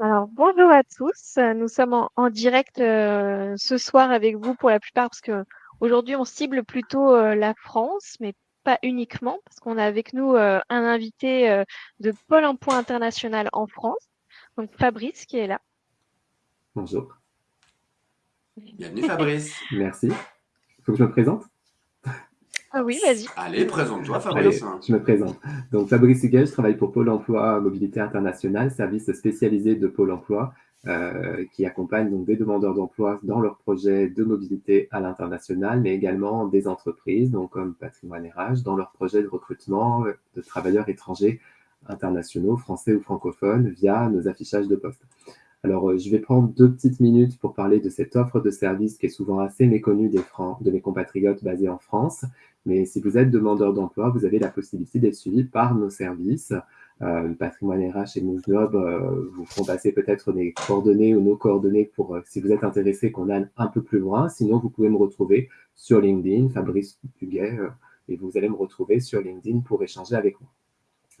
Alors, bonjour à tous. Nous sommes en, en direct euh, ce soir avec vous pour la plupart parce que aujourd'hui on cible plutôt euh, la France, mais pas uniquement parce qu'on a avec nous euh, un invité euh, de Pôle emploi international en France, donc Fabrice qui est là. Bonjour, Bienvenue Fabrice. merci. Il faut que je me présente Ah oui, vas-y. Allez, présente-toi Allez, Fabrice. je me présente. Donc Fabrice Huguet, je travaille pour Pôle emploi Mobilité Internationale, service spécialisé de Pôle emploi euh, qui accompagne donc des demandeurs d'emploi dans leurs projets de mobilité à l'international, mais également des entreprises, donc comme Patrimoine RH, dans leurs projets de recrutement de travailleurs étrangers internationaux, français ou francophones, via nos affichages de postes. Alors, euh, je vais prendre deux petites minutes pour parler de cette offre de service qui est souvent assez méconnue de mes compatriotes basés en France. Mais si vous êtes demandeur d'emploi, vous avez la possibilité d'être suivi par nos services. Euh, Patrimoine RH et MoveJob euh, vous feront passer peut-être des coordonnées ou nos coordonnées pour, euh, si vous êtes intéressé, qu'on aille un peu plus loin. Sinon, vous pouvez me retrouver sur LinkedIn, Fabrice Huguet, euh, et vous allez me retrouver sur LinkedIn pour échanger avec moi.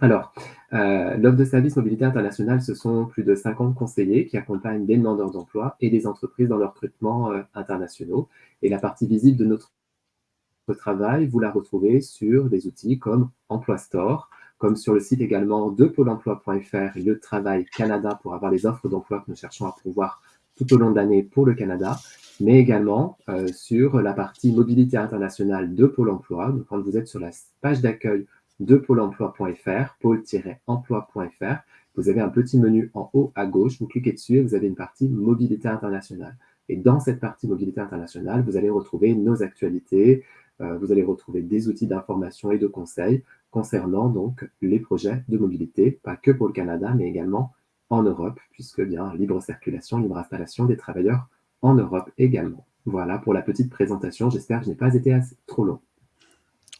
Alors, euh, l'offre de service mobilité internationale, ce sont plus de 50 conseillers qui accompagnent des demandeurs d'emploi et des entreprises dans leurs recrutements euh, internationaux. Et la partie visible de notre travail, vous la retrouvez sur des outils comme Emploi Store, comme sur le site également de pôle emploi.fr, le travail Canada pour avoir les offres d'emploi que nous cherchons à pouvoir tout au long de l'année pour le Canada, mais également euh, sur la partie mobilité internationale de Pôle emploi. Donc, quand vous êtes sur la page d'accueil de pôle emploi.fr, pôle-emploi.fr, vous avez un petit menu en haut à gauche, vous cliquez dessus et vous avez une partie mobilité internationale. Et dans cette partie mobilité internationale, vous allez retrouver nos actualités, euh, vous allez retrouver des outils d'information et de conseils concernant donc les projets de mobilité, pas que pour le Canada, mais également en Europe, puisque bien libre circulation, libre installation des travailleurs en Europe également. Voilà pour la petite présentation. J'espère que je n'ai pas été assez, trop long.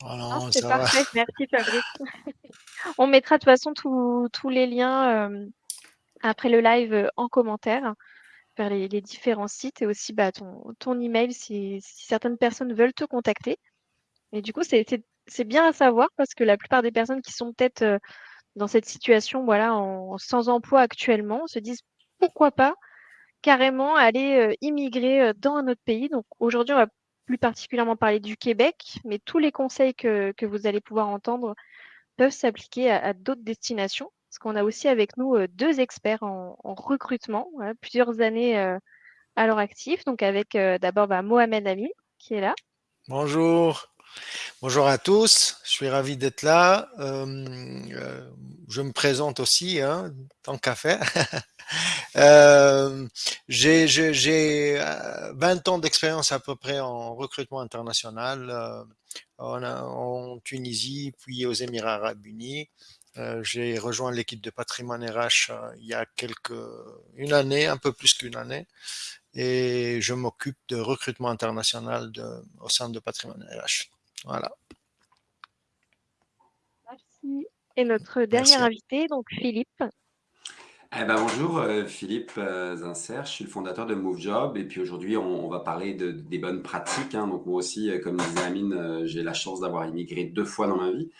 Oh Non, non, c'est va. parfait. Merci Fabrice. On mettra de toute façon tous les liens euh, après le live euh, en commentaire vers les, les différents sites et aussi bah, ton, ton email si, si certaines personnes veulent te contacter. Et du coup, c'est bien à savoir parce que la plupart des personnes qui sont peut-être euh, dans cette situation, voilà, en, sans emploi actuellement, se disent pourquoi pas carrément aller euh, immigrer dans un autre pays. Donc aujourd'hui, on va plus particulièrement parler du Québec, mais tous les conseils que, vous allez pouvoir entendre peuvent s'appliquer à, d'autres destinations. Parce qu'on a aussi avec nous euh, deux experts en, en recrutement, voilà, plusieurs années euh, à leur actif. Donc avec euh, d'abord bah, Mohamed Ami qui est là. Bonjour. Bonjour à tous. Je suis ravi d'être là. Euh, euh, je me présente aussi, hein, tant qu'à faire. Euh, j'ai j'ai- j'ai, euh, 20 ans d'expérience à peu près en recrutement international en, Tunisie, puis aux Émirats arabes unis. J'ai rejoint l'équipe de patrimoine RH il y a quelques, une année, un peu plus qu'une année. et je m'occupe de recrutement international au sein de Patrimoine RH. Voilà. Merci. Et notre dernier Merci. invité, donc Philippe. Eh ben, bonjour, euh, Philippe euh, Zinser, je suis le fondateur de MoveJob et puis aujourd'hui on, on va parler de, des bonnes pratiques. hein. Donc moi aussi, euh, comme disait Amine, j'ai la chance d'avoir immigré deux fois dans ma vie.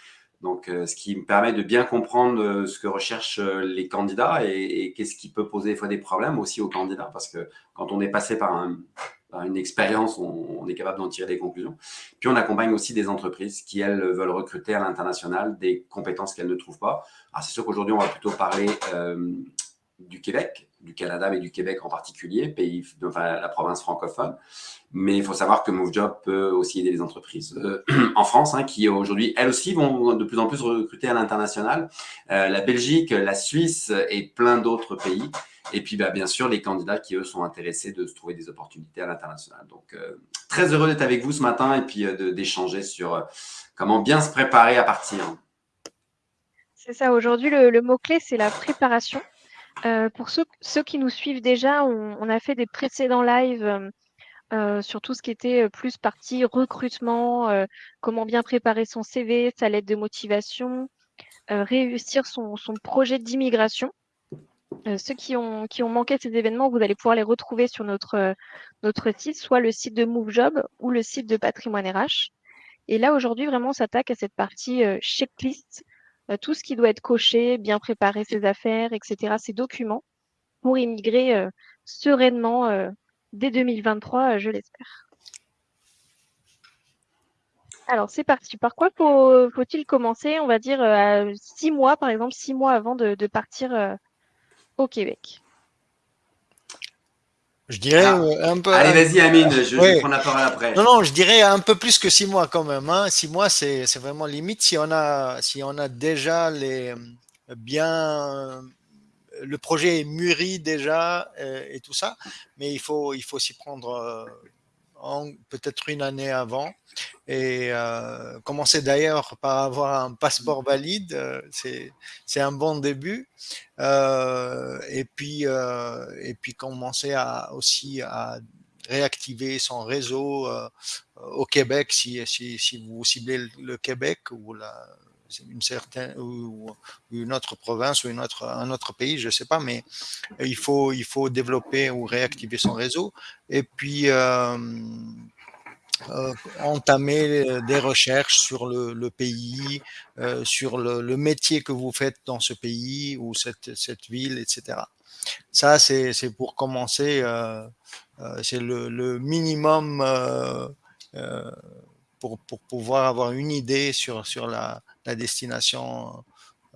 Donc ce qui me permet de bien comprendre ce que recherchent les candidats et, et qu'est-ce qui peut poser des fois des problèmes aussi aux candidats parce que quand on est passé par, un, une expérience, on, est capable d'en tirer des conclusions. Puis on accompagne aussi des entreprises qui, elles, veulent recruter à l'international des compétences qu'elles ne trouvent pas. Alors c'est sûr qu'aujourd'hui on va plutôt parler euh, du Québec, du Canada, mais du Québec en particulier, pays, enfin, la province francophone. Mais il faut savoir que MoveJob peut aussi aider les entreprises euh, en France, hein, qui aujourd'hui, elles aussi, vont de plus en plus recruter à l'international. Euh, la Belgique, la Suisse et plein d'autres pays. Et puis, bah, bien sûr, les candidats qui, eux, sont intéressés de se trouver des opportunités à l'international. Donc, euh, très heureux d'être avec vous ce matin et puis euh, d'échanger sur euh, comment bien se préparer à partir. C'est ça, aujourd'hui, le, mot-clé, c'est la préparation. Pour ceux, qui nous suivent déjà, on, a fait des précédents lives sur tout ce qui était plus partie recrutement, comment bien préparer son CV, sa lettre de motivation, réussir son projet d'immigration. Euh, ceux qui ont, manqué ces événements, vous allez pouvoir les retrouver sur notre, euh, notre site, soit le site de MoveJob ou le site de Patrimoine RH. Et là, aujourd'hui, vraiment, on s'attaque à cette partie euh, checklist, euh, tout ce qui doit être coché, bien préparer ses affaires, etc., ses documents, pour immigrer sereinement dès 2023, je l'espère. Alors, c'est parti. Par quoi faut, il commencer On va dire six mois, par exemple, six mois avant de, partir au Québec. Je dirais ah. un peu. Allez, vas-y, Amine, je, vais prendre la parole après. Non, non, je dirais un peu plus que six mois quand même. Hein. Six mois, c'est vraiment limite si on a, si on a déjà les bien le projet est mûri déjà euh, et tout ça, mais il faut, il faut s'y prendre euh, peut-être une année avant et euh, commencer d'ailleurs par avoir un passeport valide, c'est un bon début. et puis et puis commencer à aussi à réactiver son réseau au Québec si, si, si, vous ciblez le Québec ou la, une certaine ou, une autre province ou une autre, un autre pays, je ne sais pas, mais il faut, il faut développer ou réactiver son réseau et puis euh, euh, entamer des recherches sur le, pays, euh, sur le, métier que vous faites dans ce pays ou cette, cette ville, etc. Ça, c'est pour commencer, c'est le, le, minimum pour, pour, pouvoir avoir une idée sur, sur la, la destination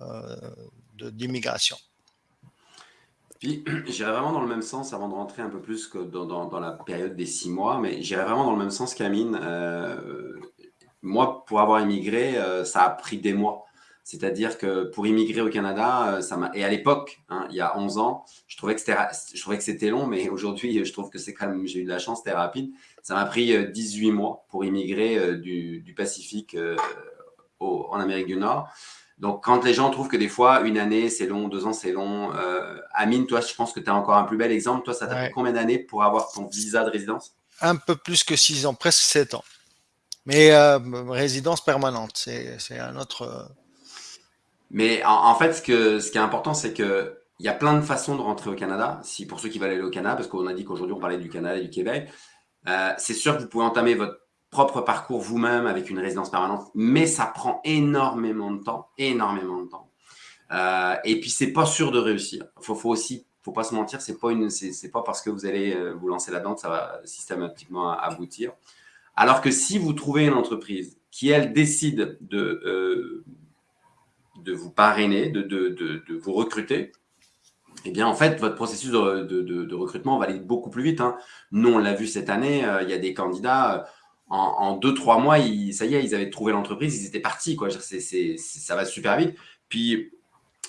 euh, d'immigration. Puis, j'irai vraiment dans le même sens avant de rentrer un peu plus que dans, dans, la période des six mois, mais j'irai vraiment dans le même sens qu'Amine. Euh, moi, pour avoir immigré, euh, ça a pris des mois. C'est-à-dire que pour immigrer au Canada, ça m'a et à l'époque, hein, il y a 11 ans, je trouvais que c'était je trouvais que c'était long, mais aujourd'hui, je trouve que c'est quand même j'ai eu de la chance, c'était rapide. Ça m'a pris 18 mois pour immigrer du, du Pacifique en Amérique du Nord. Donc, quand les gens trouvent que des fois, une année, c'est long, deux ans, c'est long. Euh, Amine, toi, je pense que tu as encore un plus bel exemple. Toi, ça t'a pris combien d'années pour avoir ton visa de résidence? Un peu plus que six ans, presque sept ans. Mais euh, résidence permanente, c'est un autre. Euh, Mais en, fait, ce, que, ce qui est important, c'est que il y a plein de façons de rentrer au Canada. Si pour ceux qui veulent aller au Canada, parce qu'on a dit qu'aujourd'hui on parlait du Canada et du Québec, c'est sûr que vous pouvez entamer votre propre parcours vous-même avec une résidence permanente, mais ça prend énormément de temps, énormément de temps. Euh, et puis, c'est pas sûr de réussir. Faut, faut, aussi, faut pas se mentir, c'est pas une, c'est pas parce que vous allez euh, vous lancer là-dedans que ça va systématiquement aboutir. Alors que si vous trouvez une entreprise qui, elle, décide de, euh, de vous parrainer, de, de, de, vous recruter, eh bien, en fait, votre processus de, de recrutement va aller beaucoup plus vite. Hein. Nous, on l'a vu cette année, il y a des candidats en, deux, trois mois, ça y est, ils avaient trouvé l'entreprise, ils étaient partis. Quoi. ça va super vite. Puis,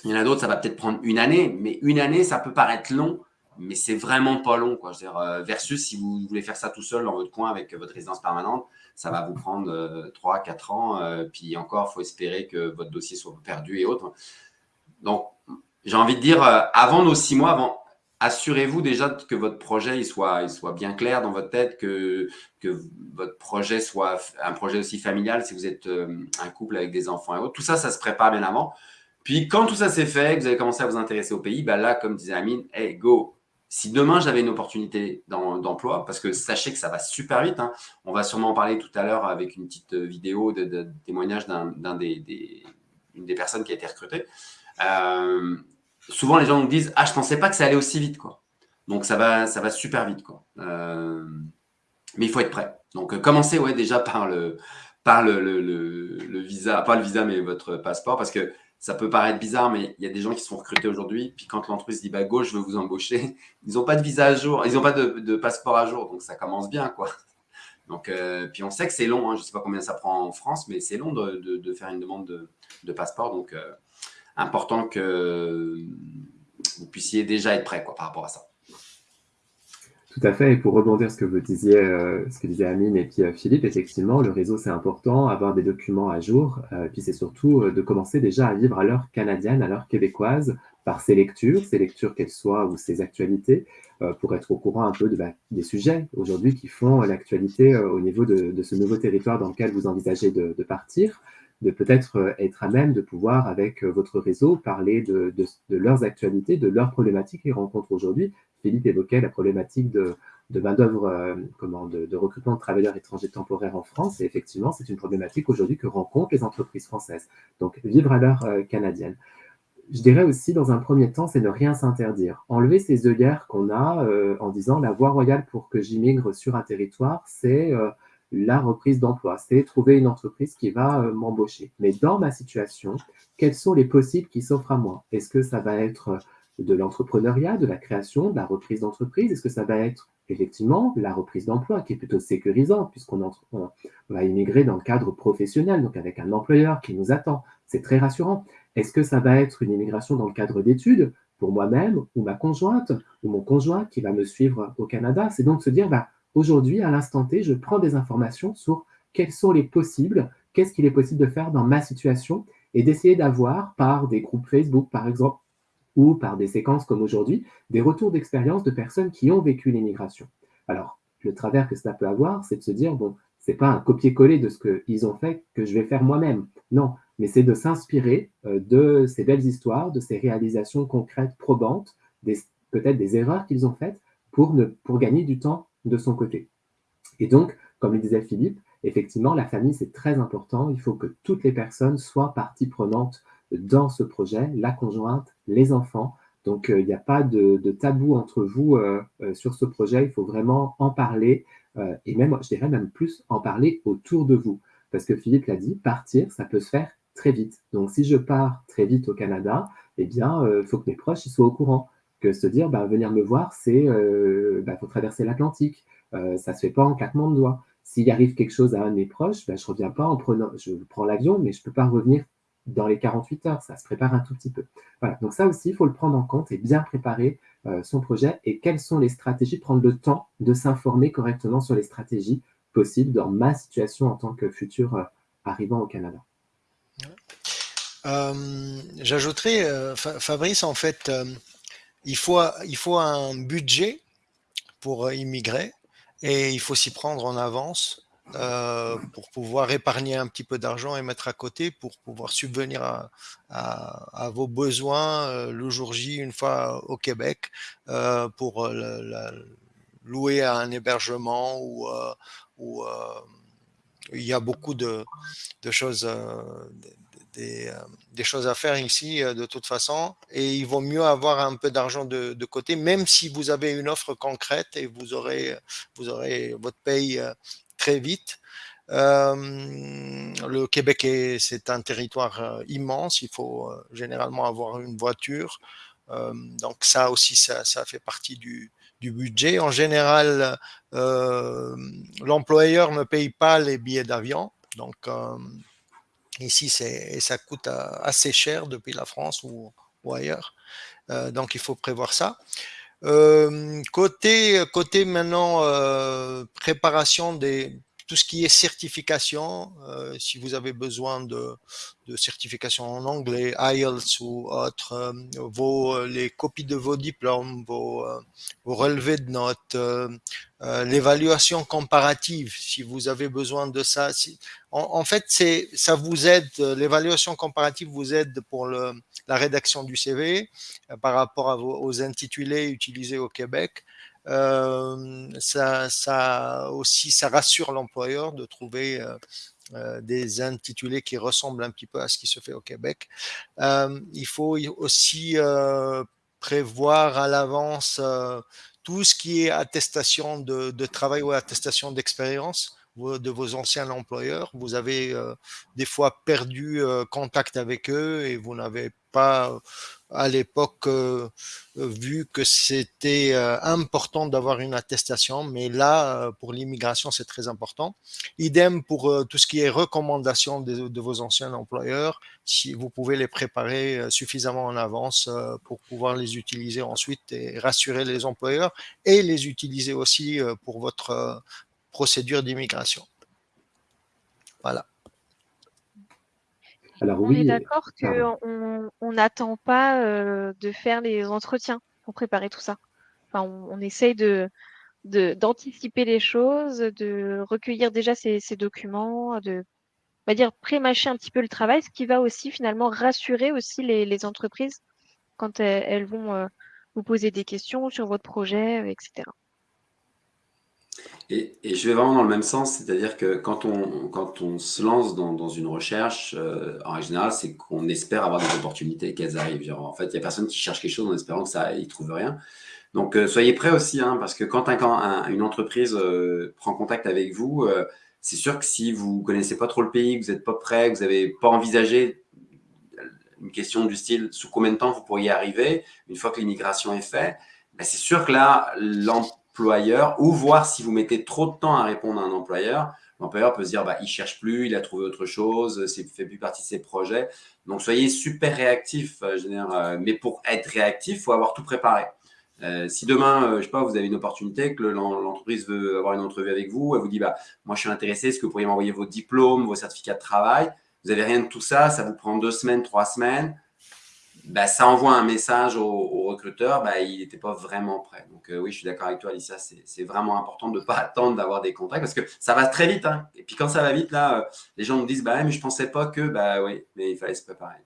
il y en a d'autres, ça va peut-être prendre une année, mais une année, ça peut paraître long, mais c'est vraiment pas long. Quoi. dire, euh, versus si vous voulez faire ça tout seul dans votre coin avec votre résidence permanente, ça va vous prendre euh, trois, quatre ans. Euh, puis encore, il faut espérer que votre dossier soit perdu et autres. Donc, j'ai envie de dire, avant nos six mois, avant, assurez-vous déjà que votre projet il soit, bien clair dans votre tête, que, votre projet soit un projet aussi familial si vous êtes euh, un couple avec des enfants et autres. Tout ça, ça se prépare bien avant. Puis quand tout ça s'est fait, que vous avez commencé à vous intéresser au pays, ben là, comme disait Amine, hey, go, si demain j'avais une opportunité d'emploi, parce que sachez que ça va super vite, hein. on va sûrement en parler tout à l'heure avec une petite vidéo de, témoignage d'un des, des, des personnes qui a été recrutée. Euh, souvent les gens nous disent Ah, je pensais pas que ça allait aussi vite. Quoi. Donc ça va, ça va super vite. Euh, mais il faut être prêt. Donc euh, commencez ouais, déjà par, le, visa, pas le visa, mais votre passeport, parce que ça peut paraître bizarre, mais il y a des gens qui sont recrutés aujourd'hui. Puis quand l'entreprise dit bah, je veux vous embaucher, ils n'ont pas de visa à jour, ils n'ont pas de, passeport à jour. Donc ça commence bien. quoi. Donc, euh, puis on sait que c'est long, hein. je ne sais pas combien ça prend en France, mais c'est long de, de, faire une demande de, de passeport. Donc, important que vous puissiez déjà être prêt quoi, par rapport à ça. Tout à fait. Et pour rebondir ce que vous disiez, euh, ce que disait Amine et puis euh, Philippe, effectivement, le réseau c'est important, avoir des documents à jour. Euh, puis c'est surtout de commencer déjà à vivre à l'heure canadienne, à l'heure québécoise, par ses lectures, ses lectures qu'elles soient ou ses actualités, pour être au courant un peu bah, des sujets aujourd'hui qui font l'actualité au niveau de, ce nouveau territoire dans lequel vous envisagez de partir de peut-être euh, être à même de pouvoir, avec euh, votre réseau, parler de, leurs actualités, de leurs problématiques qu'ils rencontrent aujourd'hui. Philippe évoquait la problématique de, main-d'œuvre, euh, de, recrutement de travailleurs étrangers temporaires en France. Et effectivement, c'est une problématique aujourd'hui que rencontrent les entreprises françaises. Donc, vivre à l'heure canadienne. je dirais aussi, dans un premier temps, c'est ne rien s'interdire. Enlever ces œillères qu'on a en disant la voie royale pour que j'immigre sur un territoire, c'est la reprise d'emploi, c'est trouver une entreprise qui va euh, m'embaucher. Mais dans ma situation, quels sont les possibles qui s'offrent à moi? Est-ce que ça va être de l'entrepreneuriat, de la création, de la reprise d'entreprise? Est-ce que ça va être effectivement la reprise d'emploi qui est plutôt sécurisante puisqu'on va immigrer dans le cadre professionnel, donc avec un employeur qui nous attend? C'est très rassurant. Est-ce que ça va être une immigration dans le cadre d'études pour moi-même ou ma conjointe ou mon conjoint qui va me suivre au Canada? C'est donc se dire, bah, aujourd'hui, à l'instant T, je prends des informations sur quels sont les possibles, qu'est-ce qu'il est possible de faire dans ma situation et d'essayer d'avoir par des groupes Facebook, par exemple, ou par des séquences comme aujourd'hui, des retours d'expérience de personnes qui ont vécu l'immigration. Alors, le travers que cela peut avoir, c'est de se dire, bon, c'est pas un copier-coller de ce qu'ils ont fait que je vais faire moi-même. Non, mais c'est de s'inspirer euh, de ces belles histoires, de ces réalisations concrètes, probantes, peut-être des erreurs qu'ils ont faites pour, ne, pour gagner du temps de son côté. Et donc, comme le disait Philippe, effectivement, la famille, c'est très important. Il faut que toutes les personnes soient partie prenante dans ce projet, la conjointe, les enfants. Donc, euh, il n'y a pas de, tabou entre vous euh, sur ce projet. Il faut vraiment en parler et même, je dirais même plus, en parler autour de vous. Parce que Philippe l'a dit, partir, ça peut se faire très vite. Donc, si je pars très vite au Canada, eh bien, il euh, faut que mes proches soient au courant. Que se dire, bah, venir me voir, c'est, euh, bah, faut traverser l'Atlantique. Euh, ça se fait pas en claquement de doigts. S'il arrive quelque chose à un de mes proches, bah, je reviens pas en prenant, je prends l'avion, mais je peux pas revenir dans les 48 heures. Ça se prépare un tout petit peu. Voilà. Donc ça aussi, il faut le prendre en compte et bien préparer son projet et quelles sont les stratégies, prendre le temps de s'informer correctement sur les stratégies possibles dans ma situation en tant que futur arrivant au Canada. Euh, j'ajouterais, euh, Fabrice, en fait, euh, il, faut, il faut un budget pour immigrer et il faut s'y prendre en avance pour pouvoir épargner un petit peu d'argent et mettre à côté pour pouvoir subvenir à, vos besoins le jour J une fois au Québec pour louer un hébergement ou, ou il y a beaucoup de, choses, euh, euh, des, choses à faire ici euh, de toute façon. Et il vaut mieux avoir un peu d'argent de, côté, même si vous avez une offre concrète et vous aurez, vous aurez votre paye très vite. le Québec, c'est un territoire immense. Il faut généralement avoir une voiture. donc ça aussi, ça, ça fait partie du, du budget. En général, euh, l'employeur ne paye pas les billets d'avion. Donc, euh, ici, ça coûte euh, assez cher depuis la France ou, ailleurs. donc, il faut prévoir ça. côté, côté maintenant, préparation des, tout ce qui est certification, si vous avez besoin de, de certification en anglais, IELTS ou autre, euh, vos, euh, les copies de vos diplômes, vos, euh, relevés de notes, l'évaluation comparative, si vous avez besoin de ça. En, fait, ça vous aide, l'évaluation comparative vous aide pour la rédaction du CV par rapport aux intitulés utilisés au Québec. Ça, ça aussi, ça rassure l'employeur de trouver euh, des intitulés qui ressemblent un petit peu à ce qui se fait au Québec. Euh, il faut aussi euh, prévoir à l'avance tout ce qui est attestation de, de travail ou attestation d'expérience de vos anciens employeurs. Vous avez des fois perdu contact avec eux et vous n'avez pas à l'époque euh, vu que c'était euh, important d'avoir une attestation, mais là, euh, pour l'immigration, c'est très important. Idem pour tout ce qui est recommandation de, vos anciens employeurs, si vous pouvez les préparer suffisamment en avance pour pouvoir les utiliser ensuite et rassurer les employeurs et les utiliser aussi pour votre procédure d'immigration. Voilà on est d'accord qu'on n'attend pas euh, de faire les entretiens pour préparer tout ça. Enfin, on, essaye de d'anticiper les choses, de recueillir déjà ces, documents, de on va dire pré-mâcher un petit peu le travail, ce qui va aussi finalement rassurer aussi les, entreprises quand elles, vont euh, vous poser des questions sur votre projet, etc. Et, je vais vraiment dans le même sens, c'est-à-dire que quand on, quand on se lance dans, une recherche, euh, en général, c'est qu'on espère avoir des opportunités, qu'elles arrivent. en fait, il n'y a personne qui cherche quelque chose en espérant que ça, il trouve rien. Donc, euh, soyez prêts aussi, hein, parce que quand une entreprise euh, prend contact avec vous, c'est sûr que si vous connaissez pas trop le pays, que vous n'êtes pas prêt, que vous n'avez pas envisagé une question du style sous combien de temps vous pourriez arriver une fois que l'immigration est faite, ben, c'est sûr que là, ou voir si vous mettez trop de temps à répondre à un employeur. L'employeur peut se dire, bah, il cherche plus, il a trouvé autre chose, c'est fait plus partie de ses projets. Donc, soyez super réactif. Euh, euh, mais pour être réactif, il faut avoir tout préparé. Euh, si demain, je sais pas, vous avez une opportunité, que l'entreprise veut avoir une entrevue avec vous, elle vous dit, bah, moi, je suis intéressé, est-ce que vous pourriez m'envoyer vos diplômes, vos certificats de travail? Vous n'avez rien de tout ça, ça vous prend deux semaines, trois semaines. Bah, ça envoie un message au, recruteur, bah, il n'était pas vraiment prêt. Donc euh, oui, je suis d'accord avec toi, Alicia, c'est vraiment important de ne pas attendre d'avoir des contrats parce que ça va très vite. Hein. Et puis quand ça va vite, là, euh, les gens me disent, bah, mais je ne pensais pas que, bah oui, mais il fallait se préparer.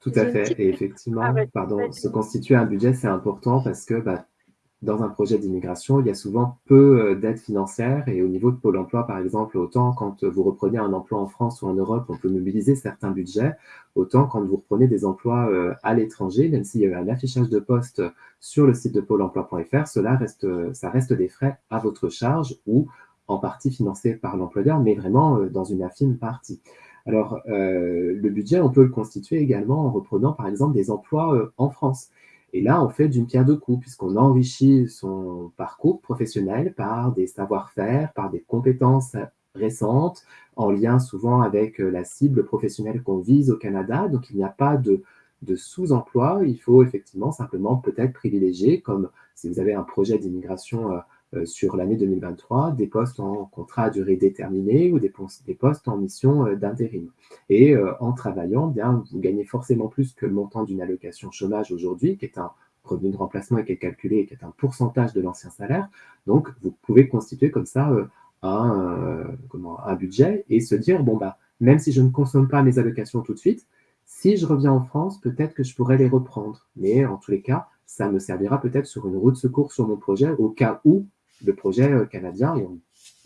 Tout à fait. Et effectivement, pardon, se constituer un budget, c'est important parce que bah, dans un projet d'immigration, il y a souvent peu euh, d'aide financière et au niveau de Pôle emploi, par exemple, autant quand vous reprenez un emploi en France ou en Europe, on peut mobiliser certains budgets, autant quand vous reprenez des emplois euh, à l'étranger, même s'il y a un affichage de poste sur le site de pôle emploi.fr, cela reste, ça reste des frais à votre charge ou en partie financés par l'employeur, mais vraiment euh, dans une infime partie. Alors, le budget, on peut le constituer également en reprenant, par exemple, des emplois en France. Et là, on fait d'une pierre deux coups, puisqu'on enrichit son parcours professionnel par des savoir-faire, par des compétences récentes, en lien souvent avec euh, la cible professionnelle qu'on vise au Canada. Donc, il n'y a pas de, sous-emploi. Il faut effectivement simplement peut-être privilégier, comme si vous avez un projet d'immigration euh, sur l'année 2023 des postes en contrat à durée déterminée ou des, postes en mission euh, d'intérim. Et euh, en travaillant, bien, vous gagnez forcément plus que le montant d'une allocation chômage aujourd'hui, qui est un revenu de remplacement et qui est calculé qui est un pourcentage de l'ancien salaire. Donc, vous pouvez constituer comme ça un, comment, un budget et se dire, bon, bah, même si je ne consomme pas mes allocations tout de suite, si je reviens en France, peut-être que je pourrais les reprendre. Mais en tous les cas, ça me servira peut-être sur une route de secours sur mon projet au cas où le projet euh, canadien. Et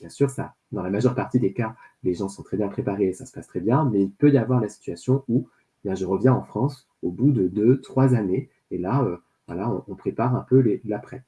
bien sûr, ça, dans la majeure partie des cas, les gens sont très bien préparés et ça se passe très bien, mais il peut y avoir la situation où bien, je reviens en France au bout de deux, trois années. Et là, euh, voilà, on, prépare un peu l'après.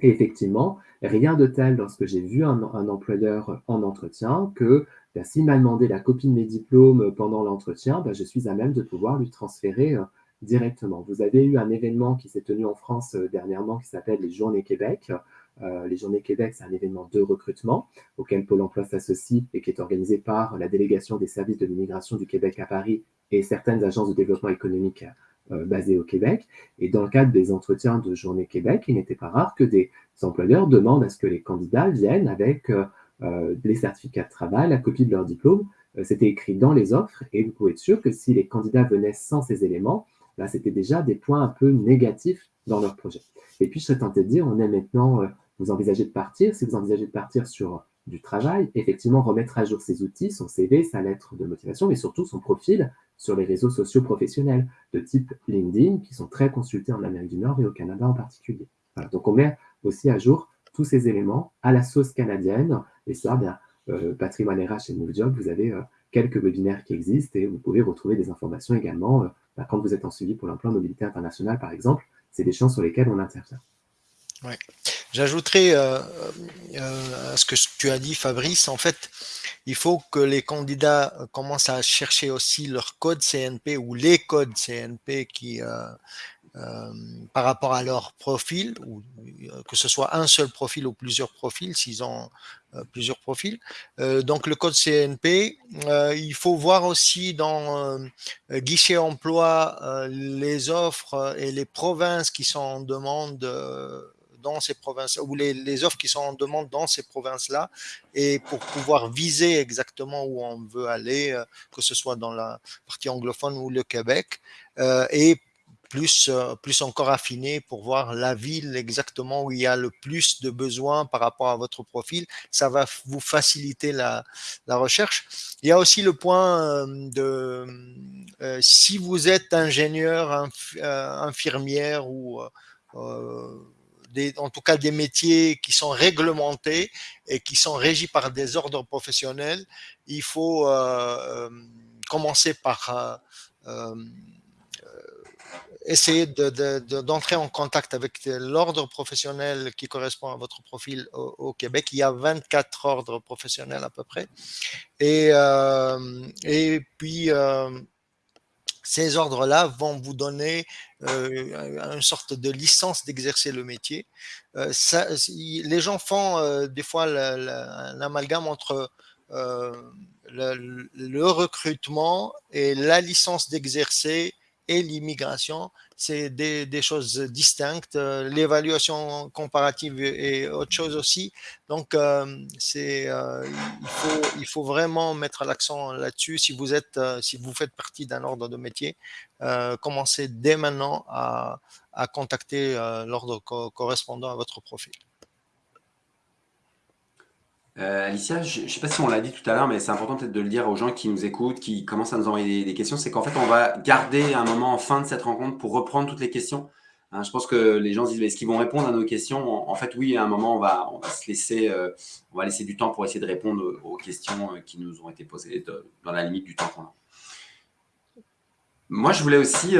Et effectivement, rien de tel lorsque j'ai vu un, employeur en entretien que ben, s'il m'a demandé la copie de mes diplômes pendant l'entretien, ben, je suis à même de pouvoir lui transférer euh, directement. Vous avez eu un événement qui s'est tenu en France dernièrement qui s'appelle les Journées Québec. Euh, les Journées Québec, c'est un événement de recrutement auquel Pôle emploi s'associe et qui est organisé par la délégation des services de l'immigration du Québec à Paris et certaines agences de développement économique euh, basées au Québec. Et dans le cadre des entretiens de Journée Québec, il n'était pas rare que des employeurs demandent à ce que les candidats viennent avec euh, les certificats de travail, la copie de leur diplôme. C'était écrit dans les offres et vous pouvez être sûr que si les candidats venaient sans ces éléments, là, c'était déjà des points un peu négatifs dans leur projet. Et puis, je serais tenté de dire, on est maintenant vous envisagez de partir, si vous envisagez de partir sur du travail, effectivement remettre à jour ses outils, son CV, sa lettre de motivation, mais surtout son profil sur les réseaux sociaux professionnels de type LinkedIn, qui sont très consultés en Amérique du Nord et au Canada en particulier. Donc on met aussi à jour tous ces éléments à la sauce canadienne, et ça, bien, euh, Patrimoine RH et MoveJob, vous avez euh, quelques webinaires qui existent et vous pouvez retrouver des informations également euh, bah, quand vous êtes en suivi pour l'emploi mobilité internationale, par exemple. C'est des champs sur lesquels on intervient. Ouais. J'ajouterai euh, euh, à ce que tu as dit, Fabrice, en fait, il faut que les candidats commencent à chercher aussi leur code CNP ou les codes CNP qui, euh, par rapport à leur profil, ou que ce soit un seul profil ou plusieurs profils, s'ils ont plusieurs profils. donc le code CNP, il faut voir aussi dans guichet emploi les offres et les provinces qui sont en demande dans ces provinces ou les, offres qui sont en demande dans ces provinces-là et pour pouvoir viser exactement où on veut aller, euh, que ce soit dans la partie anglophone ou le Québec, euh, et plus, euh, plus encore affiné pour voir la ville exactement où il y a le plus de besoins par rapport à votre profil. Ça va vous faciliter la, la recherche. Il y a aussi le point de si vous êtes ingénieur, infirmière ou en tout cas des métiers qui sont réglementés et qui sont régis par des ordres professionnels, il faut commencer par essayer d'entrer en contact avec l'ordre professionnel qui correspond à votre profil au, Québec. Il y a 24 ordres professionnels à peu près. Et, euh, puis, euh, ces ordres-là vont vous donner euh, une sorte de licence d'exercer le métier. Ça, les gens font des fois un amalgame entre le, recrutement et la licence d'exercer et l'immigration, c'est des, choses distinctes. Euh, l'évaluation comparative est autre chose aussi. Donc, euh, euh, il, faut, vraiment mettre l'accent là-dessus. Si vous êtes, si vous faites partie d'un ordre de métier, commencez dès maintenant à contacter l'ordre correspondant à votre profil. Euh, Alicia, je ne sais pas si on l'a dit tout à l'heure, mais c'est important peut-être de le dire aux gens qui nous écoutent, qui commencent à nous envoyer des, questions, c'est qu'en fait, on va garder un moment en fin de cette rencontre pour reprendre toutes les questions. Hein, je pense que les gens se disent, est-ce qu'ils vont répondre à nos questions? En, fait, oui, à un moment, on va, se laisser, euh, on va laisser du temps pour essayer de répondre aux questions euh, qui nous ont été posées dans la limite du temps qu'on a. Moi, je voulais aussi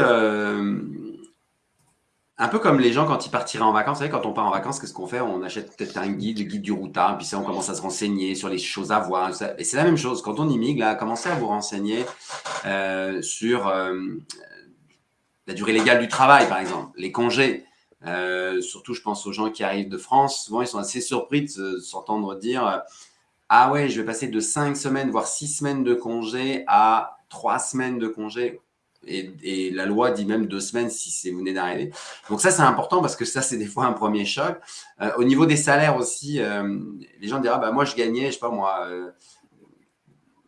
un peu comme les gens quand ils partiraient en vacances. Vous savez, quand on part en vacances, qu'est-ce qu'on fait? On achète peut-être un guide, le guide du routard, puis ça, on commence à se renseigner sur les choses à voir. Et c'est la même chose. Quand on immigre, là, commencez à vous renseigner euh, sur euh, la durée légale du travail, par exemple, les congés. Euh, surtout, je pense aux gens qui arrivent de France. Souvent, ils sont assez surpris de s'entendre dire Ah ouais, je vais passer de 5 semaines, voire 6 semaines de congés à 3 semaines de congés. Et, la loi dit même deux semaines si vous venez d'arriver. Donc ça, c'est important parce que ça, c'est des fois un premier choc. Euh, au niveau des salaires aussi, euh, les gens diront, bah, moi, je gagnais, je sais pas moi,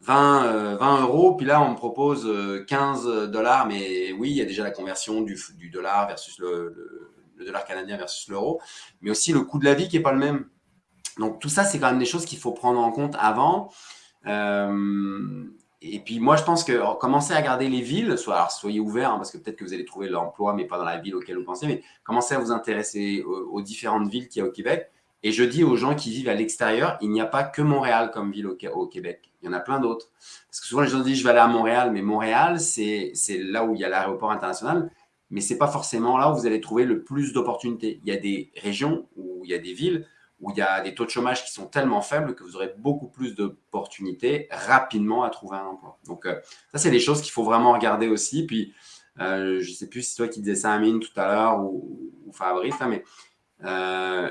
20, euh, 20 euros, puis là, on me propose 15 dollars. Mais oui, il y a déjà la conversion du, dollar versus le, dollar canadien versus l'euro, mais aussi le coût de la vie qui n'est pas le même. Donc tout ça, c'est quand même des choses qu'il faut prendre en compte avant. Et puis moi, je pense que commencez à garder les villes, soit, alors soyez ouverts, hein, parce que peut-être que vous allez trouver l'emploi, mais pas dans la ville auquel vous pensez, mais commencez à vous intéresser aux, différentes villes qu'il y a au Québec. Et je dis aux gens qui vivent à l'extérieur, il n'y a pas que Montréal comme ville au, Québec. Il y en a plein d'autres. Parce que souvent, les gens disent, je vais aller à Montréal, mais Montréal, c'est là où il y a l'aéroport international, mais ce n'est pas forcément là où vous allez trouver le plus d'opportunités. Il y a des régions où il y a des villes où il y a des taux de chômage qui sont tellement faibles que vous aurez beaucoup plus d'opportunités rapidement à trouver un emploi. Donc, euh, ça, c'est des choses qu'il faut vraiment regarder aussi. Puis, euh, je ne sais plus si toi qui disais ça, Amine, tout à l'heure, ou, Fabrice, hein, mais euh,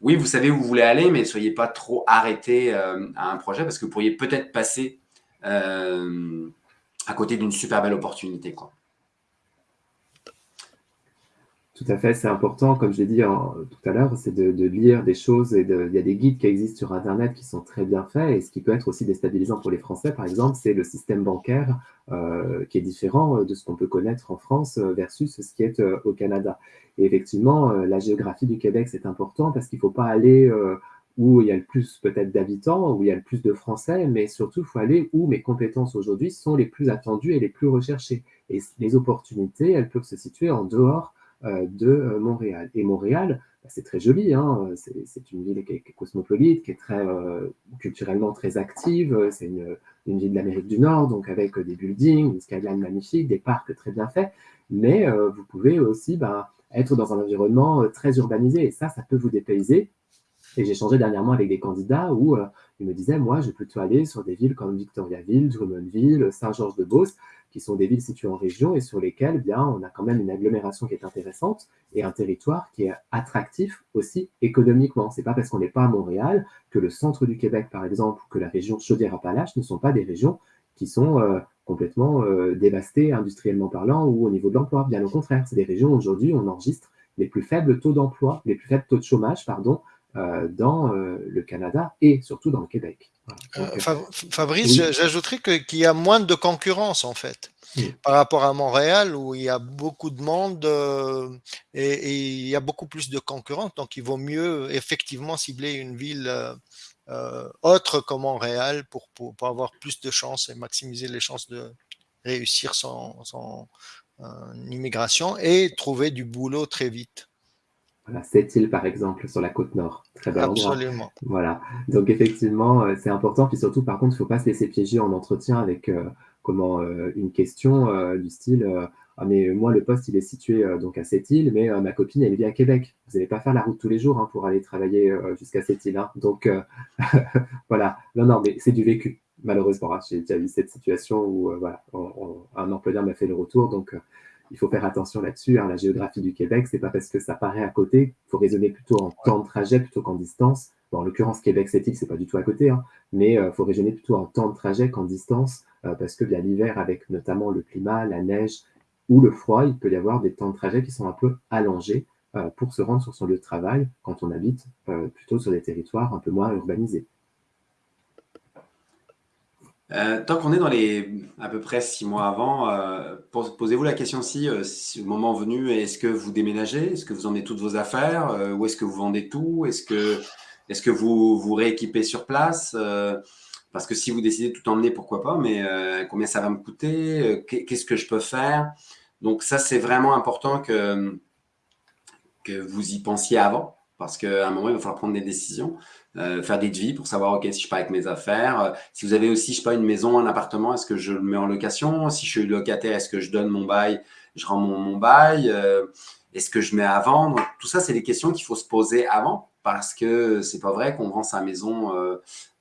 oui, vous savez où vous voulez aller, mais ne soyez pas trop arrêté à un projet parce que vous pourriez peut-être passer à côté d'une super belle opportunité. Quoi. Tout à fait, c'est important, comme je l'ai dit tout à l'heure, c'est de, lire des choses et il y a des guides qui existent sur Internet qui sont très bien faits et ce qui peut être aussi déstabilisant pour les Français, par exemple, c'est le système bancaire euh, qui est différent de ce qu'on peut connaître en France versus ce qui est euh, au Canada. Et effectivement, euh, la géographie du Québec, c'est important parce qu'il ne faut pas aller où il y a le plus peut-être d'habitants, où il y a le plus de Français, mais surtout, il faut aller où mes compétences aujourd'hui sont les plus attendues et les plus recherchées. Et les opportunités, elles peuvent se situer en dehors euh, de euh, Montréal. Et Montréal, bah, c'est très joli, hein, c'est une ville qui est, cosmopolite, qui est très euh, culturellement très active, c'est une, une, ville de l'Amérique du Nord, donc avec des buildings, une skyline magnifique, des parcs très bien faits, mais vous pouvez aussi bah, être dans un environnement très urbanisé, et ça, ça peut vous dépayser. Et j'ai changé dernièrement avec des candidats où ils me disaient, moi, je vais plutôt aller sur des villes comme Victoriaville, Drummondville, Saint-Georges-de-Beauce, qui sont des villes situées en région et sur lesquelles eh on a quand même une agglomération qui est intéressante et un territoire qui est attractif aussi économiquement. Ce n'est pas parce qu'on n'est pas à Montréal que le centre du Québec, par exemple, ou que la région Chaudière-Appalaches ne sont pas des régions qui sont euh, complètement euh, dévastées industriellement parlant ou au niveau de l'emploi. Bien au contraire, c'est des régions où aujourd'hui on enregistre les plus faibles taux d'emploi, les plus faibles taux de chômage, pardon, dans le Canada et surtout dans le Québec. Euh, Fabrice, j'ajouterais qu'il y a moins de concurrence en fait. Par rapport à Montréal où il y a beaucoup de monde euh, et, il y a beaucoup plus de concurrence, donc il vaut mieux effectivement cibler une ville euh, autre que Montréal pour, pour, avoir plus de chances et maximiser les chances de réussir son, son immigration et trouver du boulot très vite. Voilà, cette île, par exemple, sur la côte nord. Très bel Absolument. Voilà. Donc, effectivement, c'est important. Puis surtout, par contre, il ne faut pas se laisser piéger en entretien avec comment, une question du style ah, mais moi, le poste, il est situé donc à cette île, mais ma copine, elle vit à Québec. Vous n'allez pas faire la route tous les jours hein, pour aller travailler jusqu'à cette île. Hein. Donc, voilà. Non, non, mais c'est du vécu malheureusement. Hein, j'ai déjà vu cette situation où euh, voilà, un employeur m'a fait le retour, donc euh, il faut faire attention là-dessus. Hein. La géographie du Québec, c'est pas parce que ça paraît à côté, il faut raisonner plutôt en temps de trajet plutôt qu'en distance. en l'occurrence, Québec, île, c'est pas du tout à côté, hein, mais il euh, faut raisonner plutôt en temps de trajet qu'en distance, parce que bien l'hiver, avec notamment le climat, la neige ou le froid, il peut y avoir des temps de trajet qui sont un peu allongés pour se rendre sur son lieu de travail quand on habite plutôt sur des territoires un peu moins urbanisés. Euh, tant qu'on est dans les à peu près six mois avant, euh, posez-vous la question aussi, euh, si, le moment venu, est-ce que vous déménagez? Est-ce que vous emmenez toutes vos affaires? Où est-ce que vous vendez tout? Est-ce que, est que vous vous rééquipez sur place? Parce que si vous décidez de tout emmener, pourquoi pas, mais combien ça va me coûter? Qu'est-ce que je peux faire? Donc ça, c'est vraiment important que, que vous y pensiez avant, parce qu'à un moment, il va falloir prendre des décisions. Euh, faire des devis pour savoir, OK, si je pars avec mes affaires. Euh, si vous avez aussi, je sais pas, une maison, un appartement, est-ce que je le mets en location? Si je suis locataire, est-ce que je donne mon bail Je rends mon, bail euh, Est-ce que je mets à vendre? Tout ça, c'est des questions qu'il faut se poser avant parce que c'est pas vrai qu'on vend sa maison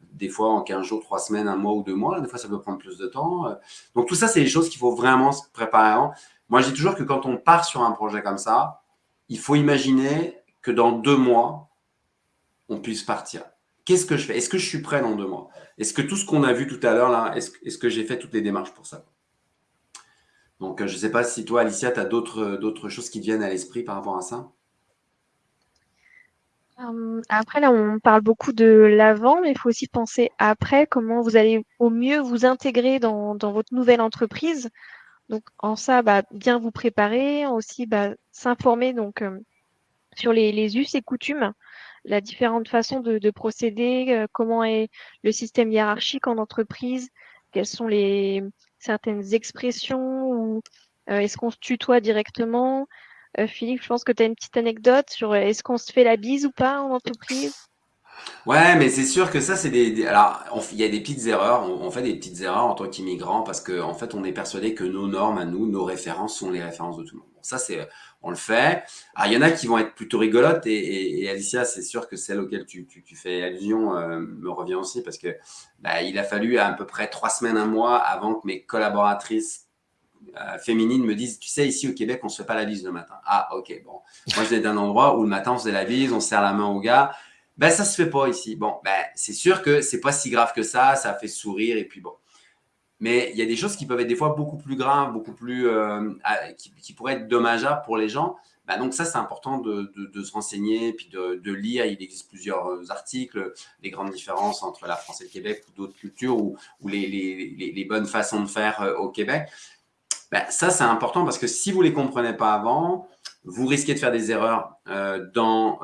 des fois en 15 jours, 3 semaines, un mois ou deux mois. Des fois, ça peut prendre plus de temps. Donc, tout ça, c'est des choses qu'il faut vraiment se préparer avant. Moi, je dis toujours que quand on part sur un projet comme ça, il faut imaginer que dans deux mois, on puisse partir. Qu'est-ce que je fais? Est-ce que je suis prêt dans deux mois? Est-ce que tout ce qu'on a vu tout à l'heure, est-ce que j'ai fait toutes les démarches pour ça? Donc, euh, je ne sais pas si toi, Alicia, tu as d'autres choses qui viennent à l'esprit par rapport à ça? Hum, après, là, on parle beaucoup de l'avant, mais il faut aussi penser après, comment vous allez au mieux vous intégrer dans, votre nouvelle entreprise. Donc, en ça, bah, bien vous préparer, aussi bah, s'informer donc euh, sur les, us et coutumes la différente façon de, procéder, euh, comment est le système hiérarchique en entreprise, quelles sont les certaines expressions ou euh, est-ce qu'on se tutoie directement? Euh, Philippe, je pense que tu as une petite anecdote sur est-ce qu'on se fait la bise ou pas en entreprise? Ouais, mais c'est sûr que ça, c'est des, Alors, il y a des petites erreurs. On, fait des petites erreurs en tant qu'immigrants parce qu'en en fait, on est persuadé que nos normes à nous, nos références sont les références de tout le monde. Ça, c'est, on le fait. Alors, il y en a qui vont être plutôt rigolotes et, Alicia, c'est sûr que celle auquel tu, tu, fais allusion euh, me revient aussi parce que bah, il a fallu à, peu près trois semaines, un mois avant que mes collaboratrices euh, féminines me disent, tu sais, ici au Québec, on se fait pas la bise le matin. Ah, ok, bon. Moi, je viens d'un endroit où le matin, on faisait la bise, on serre la main au gars. Ben, ça se fait pas ici. Bon, ben, c'est sûr que c'est pas si grave que ça, ça fait sourire et puis bon. Mais il y a des choses qui peuvent être des fois beaucoup plus graves, beaucoup plus, euh, qui, pourraient être dommageables pour les gens. Ben, donc ça, c'est important de, se renseigner puis de, lire. Il existe plusieurs euh, articles, les grandes différences entre la France et le Québec ou d'autres cultures ou, les, bonnes façons de faire euh, au Québec. Ben, ça, c'est important parce que si vous ne les comprenez pas avant, vous risquez de faire des erreurs dans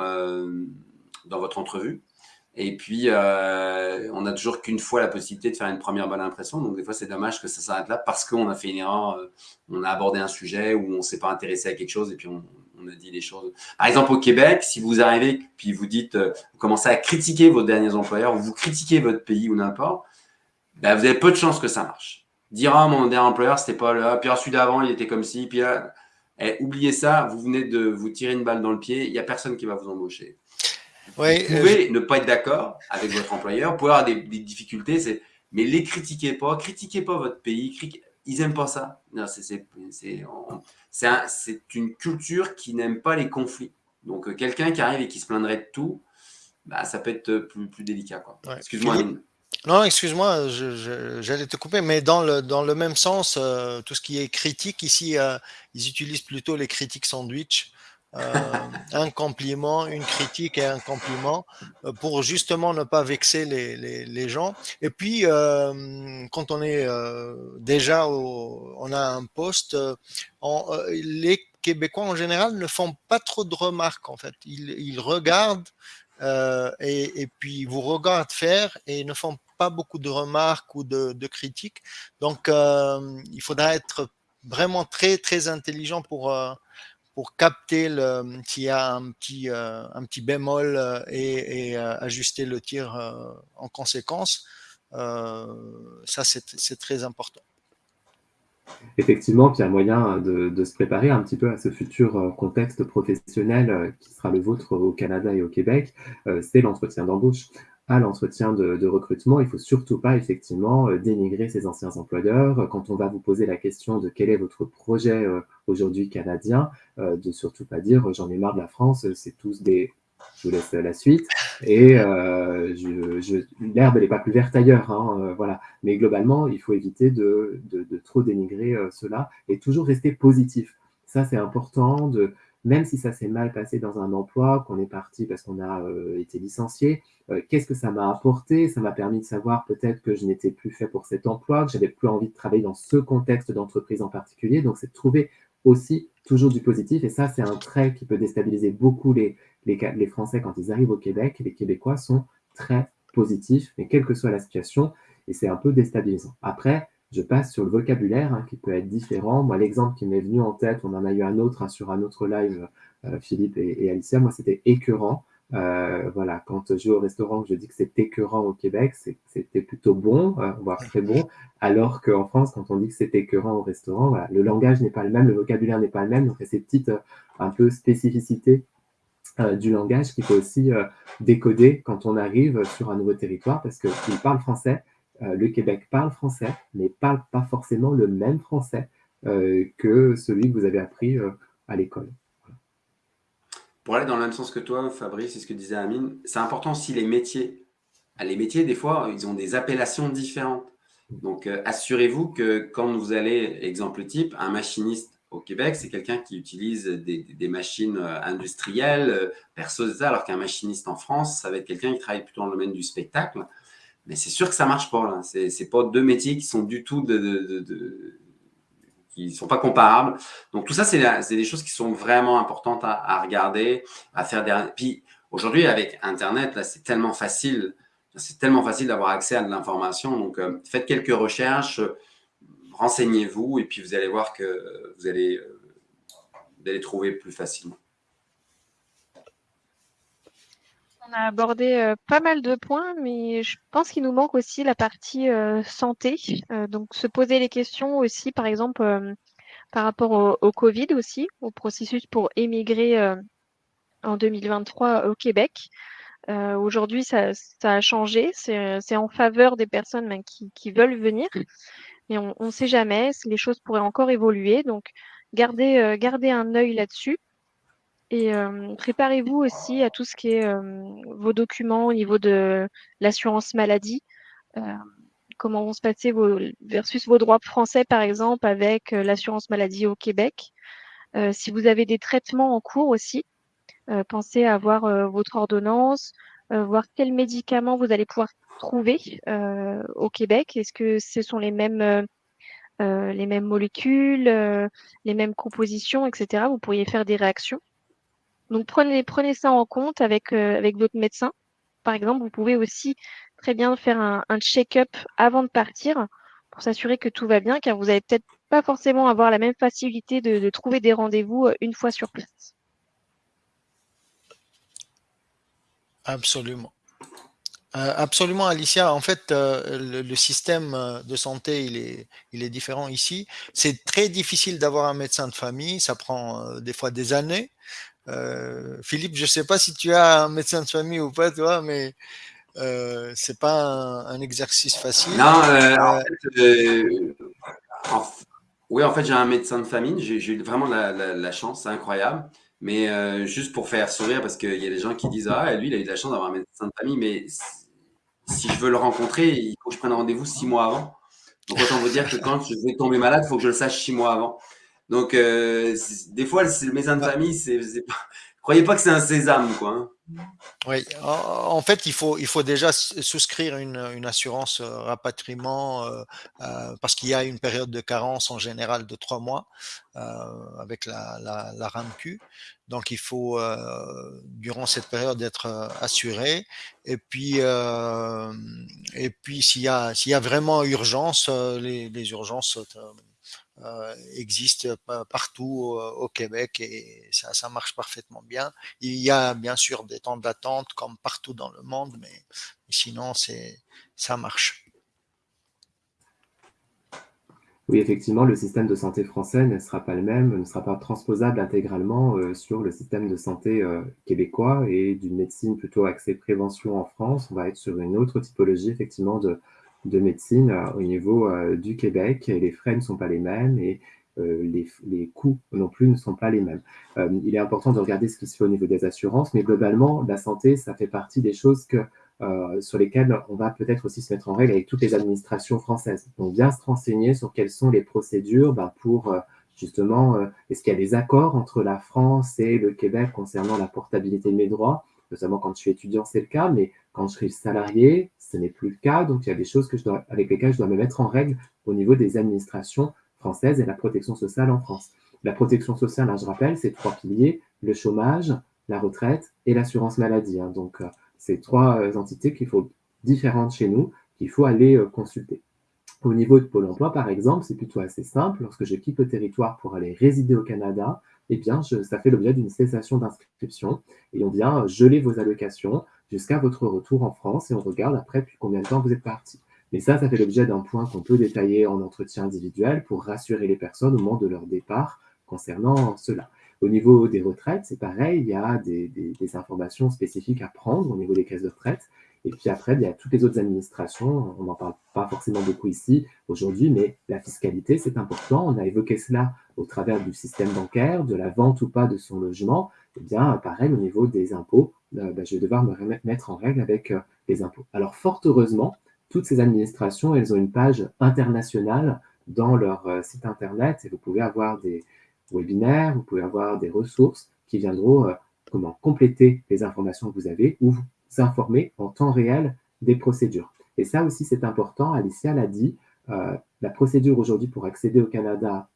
dans votre entrevue. Et puis, euh, on n'a toujours qu'une fois la possibilité de faire une première bonne impression. Donc, des fois, c'est dommage que ça s'arrête là parce qu'on a fait une erreur, euh, on a abordé un sujet où on ne s'est pas intéressé à quelque chose et puis on, a dit des choses. Par exemple, au Québec, si vous arrivez puis vous dites, euh, commencez à critiquer vos derniers employeurs ou vous critiquez votre pays ou n'importe, ben, vous avez peu de chances que ça marche. Dire, ah, mon dernier employeur, c'était pas là, puis celui d'avant, il était comme ci, puis là, eh, oubliez ça, vous venez de vous tirer une balle dans le pied, il n'y a personne qui va vous embaucher vous euh, pouvez ne pas être d'accord avec votre employeur, vous pouvez avoir des, difficultés, mais les critiquez pas, critiquez pas votre pays, ils n'aiment pas ça. C'est une culture qui n'aime pas les conflits. Donc, euh, quelqu'un qui arrive et qui se plaindrait de tout, bah, ça peut être plus, plus délicat. Excuse-moi. Non, excuse-moi, j'allais te couper, mais dans le, dans le même sens, euh, tout ce qui est critique, ici, ils utilisent plutôt les critiques sandwich. Euh, un compliment, une critique et un compliment euh, pour justement ne pas vexer les, les, gens. Et puis, euh, quand on est déjà, on a un poste, les Québécois en général ne font pas trop de remarques en fait. Ils, ils regardent et, et, puis vous regardent faire et ne font pas beaucoup de remarques ou de critiques. Donc, il faudra être vraiment très très intelligent pour pour capter s'il y a un petit, un petit bémol et, ajuster le tir en conséquence. ça, c'est très important. Effectivement, il y a moyen de, se préparer un petit peu à ce futur contexte professionnel qui sera le vôtre au Canada et au Québec, c'est l'entretien d'embauche à l'entretien de, recrutement, il ne faut surtout pas effectivement euh, dénigrer ses anciens employeurs. Quand on va vous poser la question de quel est votre projet euh, aujourd'hui canadien, euh, de surtout pas dire j'en ai marre de la France, c'est tous des... Je vous laisse la suite. Et l'herbe, n'est pas plus verte ailleurs. Hein, voilà. Mais globalement, il faut éviter de, de trop dénigrer cela et toujours rester positif. Ça, c'est important de, même si ça s'est mal passé dans un emploi, qu'on est parti parce qu'on a euh, été licencié, euh, qu'est-ce que ça m'a apporté? Ça m'a permis de savoir peut-être que je n'étais plus fait pour cet emploi, que j'avais plus envie de travailler dans ce contexte d'entreprise en particulier. Donc, c'est de trouver aussi toujours du positif. Et ça, c'est un trait qui peut déstabiliser beaucoup les, les, les Français quand ils arrivent au Québec. Les Québécois sont très positifs, mais quelle que soit la situation, et c'est un peu déstabilisant. Après, je passe sur le vocabulaire hein, qui peut être différent. Moi, l'exemple qui m'est venu en tête, on en a eu un autre hein, sur un autre live, euh, Philippe et, Alicia, moi, c'était écœurant. Euh, voilà, quand je vais au restaurant, je dis que c'est écœurant au Québec, c'était plutôt bon, euh, voire très bon, alors qu'en France, quand on dit que c'est écœurant au restaurant, voilà, le langage n'est pas le même, le vocabulaire n'est pas le même, donc il y a ces petites un peu spécificités du langage qu'il faut aussi décoder quand on arrive sur un nouveau territoire, parce qu'ils parlent français, le Québec parle français, mais parle pas forcément le même français euh, que celui que vous avez appris euh, à l'école. Pour aller dans le même sens que toi, Fabrice, c'est ce que disait Amine, c'est important aussi les métiers. Ah, les métiers, des fois, ils ont des appellations différentes. Donc, assurez-vous que quand vous allez, exemple type, un machiniste au Québec, c'est quelqu'un qui utilise des, machines industrielles, perso, alors qu'un machiniste en France, ça va être quelqu'un qui travaille plutôt dans le domaine du spectacle. Mais c'est sûr que ça marche pas. Ce n'est pas deux métiers qui sont du tout qui sont pas comparables. Donc tout ça, c'est des choses qui sont vraiment importantes à, regarder, à faire. Puis aujourd'hui, avec Internet, là, c'est tellement facile. C'est tellement facile d'avoir accès à de l'information. Donc euh, faites quelques recherches, renseignez-vous, et puis vous allez voir que vous allez, euh, vous allez trouver plus facilement. On a abordé euh, pas mal de points, mais je pense qu'il nous manque aussi la partie euh, santé. Euh, donc, se poser les questions aussi, par exemple, par rapport au, Covid aussi, au processus pour émigrer en 2023 au Québec. Aujourd'hui, ça, a changé. C'est en faveur des personnes ben, qui, veulent venir. Mais on ne sait jamais. Les choses pourraient encore évoluer. Donc, gardez, gardez un œil là-dessus. Et préparez-vous aussi à tout ce qui est vos documents au niveau de l'assurance maladie. comment vont se passer vos, versus vos droits français, par exemple, avec l'assurance maladie au Québec. si vous avez des traitements en cours aussi, pensez à avoir votre ordonnance, voir quels médicaments vous allez pouvoir trouver au Québec. Est-ce que ce sont les mêmes, les mêmes molécules, les mêmes compositions, etc. Vous pourriez faire des réactions. Donc prenez, ça en compte avec, euh, avec votre médecin. Par exemple, vous pouvez aussi très bien faire un, check-up avant de partir pour s'assurer que tout va bien, car vous n'allez peut-être pas forcément avoir la même facilité de, trouver des rendez-vous euh, une fois sur place. Absolument. Euh, absolument, Alicia. En fait, le, système de santé, il est différent ici. C'est très difficile d'avoir un médecin de famille. Ça prend des fois des années. Euh, Philippe, je ne sais pas si tu as un médecin de famille ou pas, toi, mais euh, c'est pas un, exercice facile. Non, euh, en fait, oui, en fait, j'ai un médecin de famille. J'ai eu vraiment la, chance, c'est incroyable. Mais juste pour faire sourire, parce qu'il y a des gens qui disent Ah, lui, il a eu de la chance d'avoir un médecin de famille, mais si je veux le rencontrer, il faut que je prenne rendez-vous six mois avant. Donc, autant vous dire que quand je vais tomber malade, il faut que je le sache six mois avant. Donc, euh, des fois, le médecin de famille, c'est, croyez pas que c'est un sésame, quoi. Hein. Oui, en fait, il faut, il faut déjà souscrire une, une assurance euh, rapatriement euh, parce qu'il y a une période de carence en général de trois mois avec la, la, la, RAMQ. Donc, il faut, durant cette période, être assuré. Et puis, et puis s'il y, a, y a vraiment urgence, les, les urgences existe partout au Québec et ça, ça marche parfaitement bien. Il y a bien sûr des temps d'attente comme partout dans le monde, mais sinon ça marche. Oui, effectivement, le système de santé français ne sera pas le même, ne sera pas transposable intégralement euh, sur le système de santé euh, québécois et d'une médecine plutôt axée prévention en France. On va être sur une autre typologie, effectivement, de, de médecine euh, au niveau du Québec. Et les frais ne sont pas les mêmes et les, les, coûts non plus ne sont pas les mêmes. il est important de regarder ce qui se fait au niveau des assurances, mais globalement, la santé, ça fait partie des choses que euh, sur lesquels on va peut-être aussi se mettre en règle avec toutes les administrations françaises. Donc, bien se renseigner sur quelles sont les procédures ben, pour euh, justement, euh, est-ce qu'il y a des accords entre la France et le Québec concernant la portabilité de mes droits? Notamment quand je suis étudiant, c'est le cas, mais quand je suis salarié, ce n'est plus le cas. Donc, il y a des choses que avec lesquelles je dois me mettre en règle au niveau des administrations françaises et la protection sociale en France. La protection sociale, hein, je rappelle, c'est trois piliers, le chômage, la retraite et l'assurance maladie. Hein. Donc, ces trois euh, entités qu'il faut différentes chez nous, qu'il faut aller euh, consulter. Au niveau de Pôle emploi, par exemple, c'est plutôt assez simple. Lorsque je quitte le territoire pour aller résider au Canada, eh bien, ça fait l'objet d'une cessation d'inscription et on vient geler vos allocations jusqu'à votre retour en France et on regarde après depuis combien de temps vous êtes parti. Mais ça, ça fait l'objet d'un point qu'on peut détailler en entretien individuel pour rassurer les personnes au moment de leur départ concernant cela. Au niveau des retraites, c'est pareil, il y a des, informations spécifiques à prendre au niveau des caisses de retraite. Et puis après, il y a toutes les autres administrations, on n'en parle pas forcément beaucoup ici aujourd'hui, mais la fiscalité, c'est important. On a évoqué cela au travers du système bancaire, de la vente ou pas de son logement. Eh bien, pareil, au niveau des impôts, euh, ben, je vais devoir me mettre en règle avec euh, les impôts. Alors, fort heureusement, toutes ces administrations, elles ont une page internationale dans leur euh, site internet et vous pouvez avoir des, webinaire, vous pouvez avoir des ressources qui viendront comment compléter les informations que vous avez ou vous informer en temps réel des procédures. Et ça aussi, c'est important. Alicia l'a dit, euh, la procédure aujourd'hui pour accéder au Canada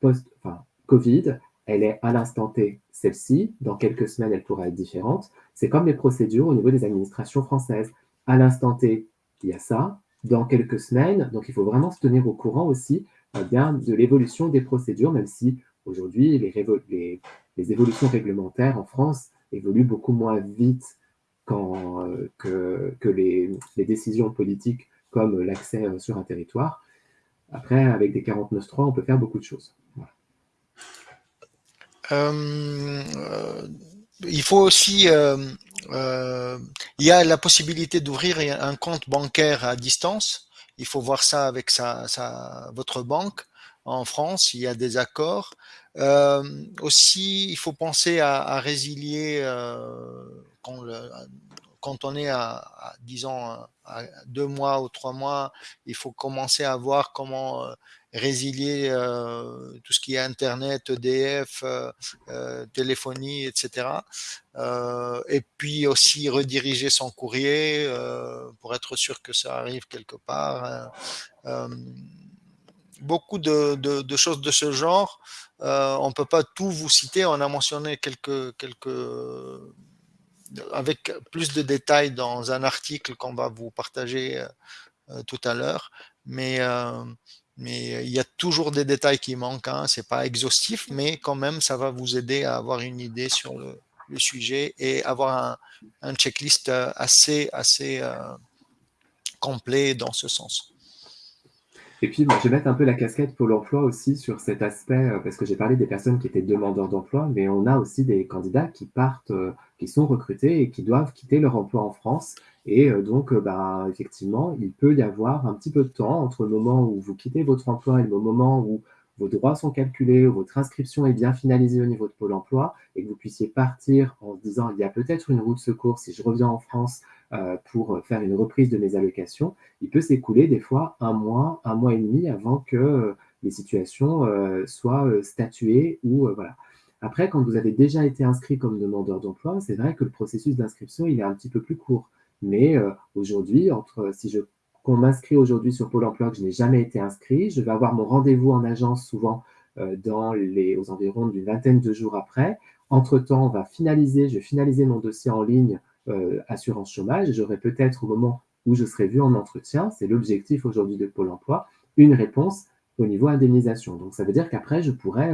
post-Covid, elle est à l'instant T celle-ci. Dans quelques semaines, elle pourra être différente. C'est comme les procédures au niveau des administrations françaises. À l'instant T, il y a ça. Dans quelques semaines, donc il faut vraiment se tenir au courant aussi euh, de l'évolution des procédures, même si Aujourd'hui, les, évolutions réglementaires en France évoluent beaucoup moins vite euh, que, les, décisions politiques comme l'accès euh, sur un territoire. Après, avec des 49.3, on peut faire beaucoup de choses. Euh, il faut aussi, il y a la possibilité d'ouvrir un compte bancaire à distance. Il faut voir ça avec votre banque en France, il y a des accords. Euh, aussi, il faut penser à, résilier euh, quand, on est à, disons, à deux mois ou trois mois, il faut commencer à voir comment euh, résilier tout ce qui est Internet, EDF, téléphonie, etc. et puis aussi rediriger son courrier pour être sûr que ça arrive quelque part beaucoup de, choses de ce genre. Euh, on ne peut pas tout vous citer. On a mentionné quelques, avec plus de détails dans un article qu'on va vous partager euh, tout à l'heure. Mais, euh, il y a toujours des détails qui manquent. Hein. Ce n'est pas exhaustif, mais quand même, ça va vous aider à avoir une idée sur le, sujet et avoir un, un checklist assez, assez complet dans ce sens. Et puis, je vais mettre un peu la casquette Pôle emploi aussi sur cet aspect, euh, parce que j'ai parlé des personnes qui étaient demandeurs d'emploi, mais on a aussi des candidats qui partent, euh, qui sont recrutés et qui doivent quitter leur emploi en France. Et euh, donc, bah, effectivement, il peut y avoir un petit peu de temps entre le moment où vous quittez votre emploi et le moment où vos droits sont calculés, votre inscription est bien finalisée au niveau de Pôle emploi et que vous puissiez partir en se disant il y a peut-être une route secours si je reviens en France euh, pour faire une reprise de mes allocations, il peut s'écouler des fois un mois, un mois et demi avant que euh, les situations euh, soient statuées ou voilà. Après, quand vous avez déjà été inscrit comme demandeur d'emploi, c'est vrai que le processus d'inscription, il est un petit peu plus court. Mais aujourd'hui, si je qu'on m'inscrit aujourd'hui sur Pôle emploi que je n'ai jamais été inscrit, je vais avoir mon rendez-vous en agence souvent dans les, aux environs d'une vingtaine de jours après. Entre-temps, on va finaliser, je vais finaliser mon dossier en ligne euh, assurance chômage, j'aurai peut-être au moment où je serai vu en entretien, c'est l'objectif aujourd'hui de Pôle emploi, une réponse au niveau indemnisation. Donc, ça veut dire qu'après, je pourrais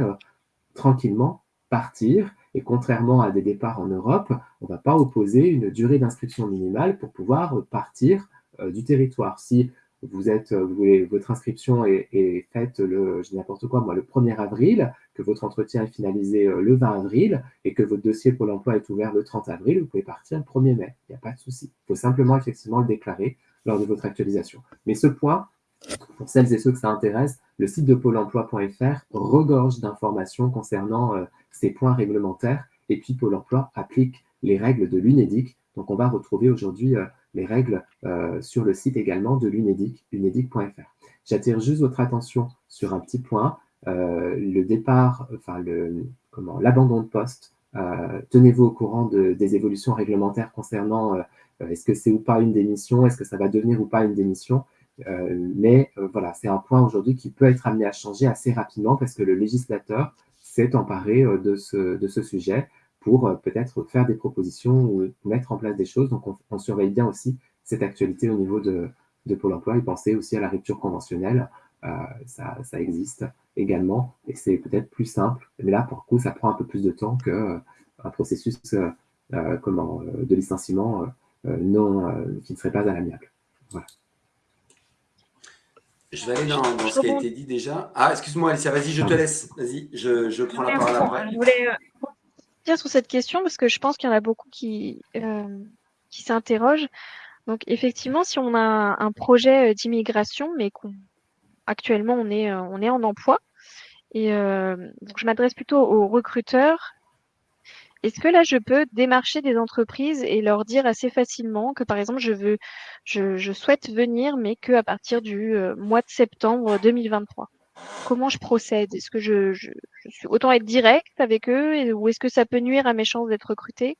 tranquillement partir et contrairement à des départs en Europe, on ne va pas opposer une durée d'inscription minimale pour pouvoir partir du territoire. Si vous êtes, vous voulez, votre inscription est, faite le, je dis n'importe quoi, moi, le 1er avril, que votre entretien est finalisé le 20 avril et que votre dossier pour l'emploi est ouvert le 30 avril, vous pouvez partir le 1er mai. Il n'y a pas de souci. Il faut simplement effectivement le déclarer lors de votre actualisation. Mais ce point, pour celles et ceux que ça intéresse, le site de pôle emploi.fr regorge d'informations concernant euh, ces points réglementaires et puis Pôle emploi applique les règles de l'UNEDIC. Donc on va retrouver aujourd'hui euh, les règles euh, sur le site également de l'UNEDIC, unedic.fr. J'attire juste votre attention sur un petit point, le départ, enfin comment, l'abandon de poste. Tenez-vous au courant des évolutions réglementaires concernant est-ce que c'est ou pas une démission, est-ce que ça va devenir ou pas une démission. Euh, mais euh, voilà, c'est un point aujourd'hui qui peut être amené à changer assez rapidement parce que le législateur s'est emparé euh, de ce sujet pour peut-être faire des propositions ou mettre en place des choses. Donc, on, surveille bien aussi cette actualité au niveau de, de Pôle emploi et penser aussi à la rupture conventionnelle. ça, ça, existe également et c'est peut-être plus simple. Mais là, pour le coup, ça prend un peu plus de temps qu'un processus comment, de licenciement non, qui ne serait pas à l'amiable. Voilà. Je vais aller dans, ce qui a été dit déjà. Ah, excuse-moi, Alicia, vas-y, je te laisse. Vas-y, je, prends la parole après. Je voulais euh, sur cette question parce que je pense qu'il y en a beaucoup qui, euh, qui s'interrogent. Donc, effectivement, si on a un projet euh, d'immigration, mais qu'actuellement on est, on est en emploi, et donc je m'adresse plutôt aux recruteurs est-ce que là, je peux démarcher des entreprises et leur dire assez facilement que, par exemple, je veux, je, souhaite venir, mais qu'à partir du euh, mois de septembre 2023 Comment je procède? Est-ce que je, suis autant être direct avec eux ou est-ce que ça peut nuire à mes chances d'être recruté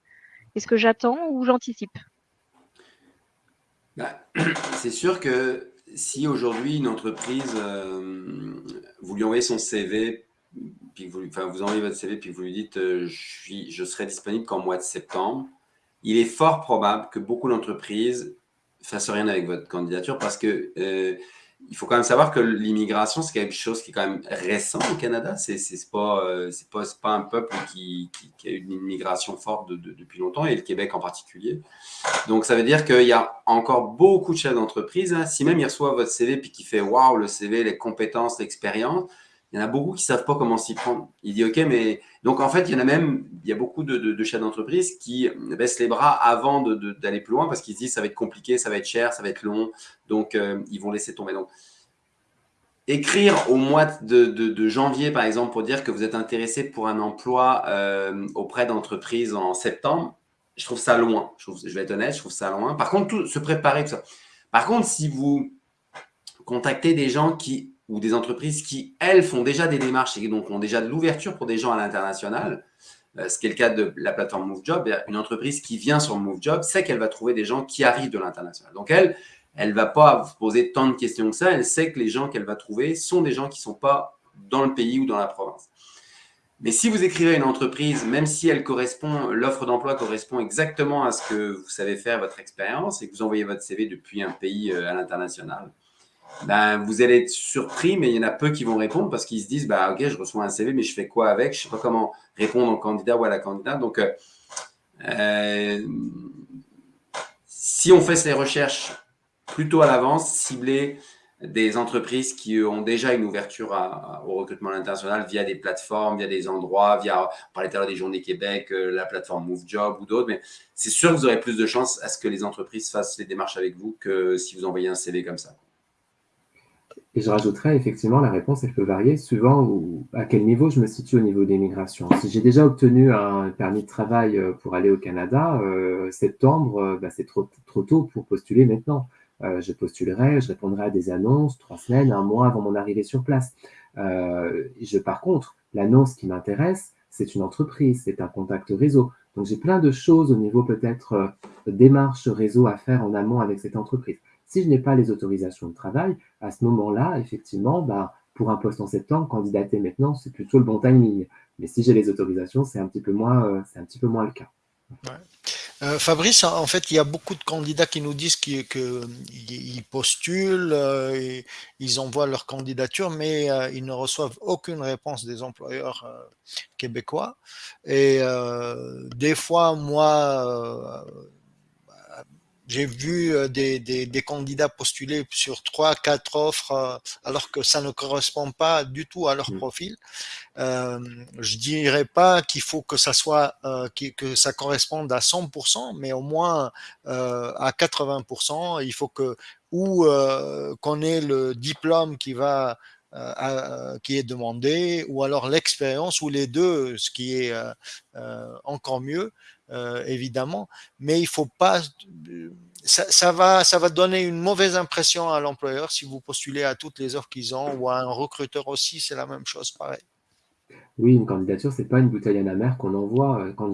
Est-ce que j'attends ou j'anticipe? Bah, C'est sûr que si aujourd'hui une entreprise, euh, vous lui envoyez son CV puis vous, enfin, envoyez votre CV, puis vous lui dites euh, je serai disponible qu'en mois de septembre, il est fort probable que beaucoup d'entreprises fassent rien avec votre candidature parce que euh, il faut quand même savoir que l'immigration, c'est quelque chose qui est quand même récent au Canada. C'est pas, euh, pas, pas, un peuple qui, qui, a une immigration forte depuis longtemps, et le Québec en particulier. Donc, ça veut dire qu'il y a encore beaucoup de chefs d'entreprise. Hein. Si même il reçoit votre CV puis qu'il fait « Waouh, le CV, les compétences, l'expérience », il y en a beaucoup qui ne savent pas comment s'y prendre. Il dit OK, mais donc en fait, il y en a même, il y a beaucoup de, chefs d'entreprise qui baissent les bras avant d'aller plus loin parce qu'ils se disent ça va être compliqué, ça va être cher, ça va être long, donc euh, ils vont laisser tomber. Donc, écrire au mois de, janvier, par exemple, pour dire que vous êtes intéressé pour un emploi euh, auprès d'entreprises en septembre, je trouve ça loin. Je, vais être honnête, je trouve ça loin. Par contre, tout, se préparer, tout ça. Par contre, si vous contactez des gens qui ou des entreprises qui, elles, font déjà des démarches et donc ont déjà de l'ouverture pour des gens à l'international, euh, ce qui est le cas de la plateforme MoveJob, une entreprise qui vient sur MoveJob sait qu'elle va trouver des gens qui arrivent de l'international. Donc, elle, elle ne va pas vous poser tant de questions que ça. Elle sait que les gens qu'elle va trouver sont des gens qui ne sont pas dans le pays ou dans la province. Mais si vous écrivez une entreprise, même si elle correspond, l'offre d'emploi correspond exactement à ce que vous savez faire, votre expérience, et que vous envoyez votre CV depuis un pays euh, à l'international, ben, vous allez être surpris, mais il y en a peu qui vont répondre parce qu'ils se disent, bah, OK, je reçois un CV, mais je fais quoi avec? Je ne sais pas comment répondre au candidat ou à la candidate. Donc, euh, euh, si on fait ces recherches plutôt à l'avance, cibler des entreprises qui ont déjà une ouverture au recrutement international via des plateformes, via des endroits, via, on parlait tout à l'heure des Journées Québec, euh, la plateforme MoveJob ou d'autres, mais c'est sûr que vous aurez plus de chances à ce que les entreprises fassent les démarches avec vous que si vous envoyez un CV comme ça. Et je rajouterais effectivement, la réponse, elle peut varier suivant à quel niveau je me situe au niveau des migrations. Si j'ai déjà obtenu un permis de travail euh, pour aller au Canada, euh, septembre, euh, bah, c'est trop, tôt pour postuler maintenant. je postulerai, je répondrai à des annonces trois semaines, un mois avant mon arrivée sur place. je, par contre, l'annonce qui m'intéresse, c'est une entreprise, c'est un contact réseau. Donc j'ai plein de choses au niveau peut-être démarche réseau à faire en amont avec cette entreprise. Si je n'ai pas les autorisations de travail, à ce moment-là, effectivement, bah, pour un poste en septembre, candidater maintenant, c'est plutôt le bon timing. Mais si j'ai les autorisations, c'est un petit peu moins, euh, un petit peu moins le cas. Euh, Fabrice, en fait, il y a beaucoup de candidats qui nous disent qu'ils postulent, euh, ils envoient leur candidature, mais ils ne reçoivent aucune réponse des employeurs québécois. Et des fois, moi, j'ai vu des, des, candidats postuler sur trois, quatre offres, alors que ça ne correspond pas du tout à leur mmh. profil. Euh, je dirais pas qu'il faut que ça soit euh, que ça corresponde à 100%, mais au moins euh, à 80%. Il faut que ou euh, qu'on ait le diplôme qui va euh, qui est demandé, ou alors l'expérience, ou les deux, ce qui est encore mieux, évidemment. Mais il faut pas ça, va, ça va donner une mauvaise impression à l'employeur si vous postulez à toutes les offres qu'ils ont ou à un recruteur aussi, c'est la même chose, pareil. Oui, une candidature, c'est pas une bouteille à la mer qu'on envoie. Euh, quand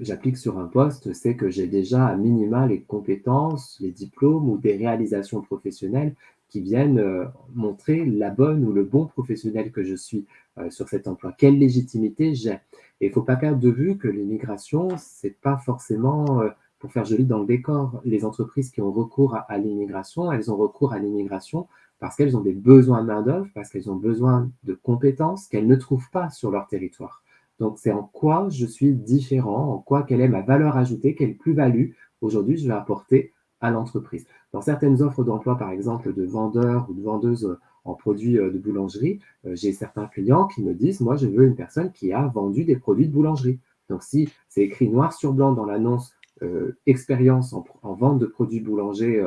j'applique sur un poste, c'est que j'ai déjà à minima les compétences, les diplômes ou des réalisations professionnelles qui viennent euh, montrer la bonne ou le bon professionnel que je suis euh, sur cet emploi. Quelle légitimité j'ai? Et il ne faut pas perdre de vue que l'immigration, c'est pas forcément pour faire joli dans le décor. Les entreprises qui ont recours à l'immigration, elles ont recours à l'immigration parce qu'elles ont des besoins de main-d'œuvre, parce qu'elles ont besoin de compétences qu'elles ne trouvent pas sur leur territoire. Donc, c'est en quoi je suis différent, en quoi, quelle est ma valeur ajoutée, quelle plus-value aujourd'hui je vais apporter à l'entreprise. Dans certaines offres d'emploi, par exemple, de vendeurs ou de vendeuses en produits euh, de boulangerie, euh, j'ai certains clients qui me disent, moi, je veux une personne qui a vendu des produits de boulangerie. Donc, si c'est écrit noir sur blanc dans l'annonce euh, expérience en, vente de produits boulangers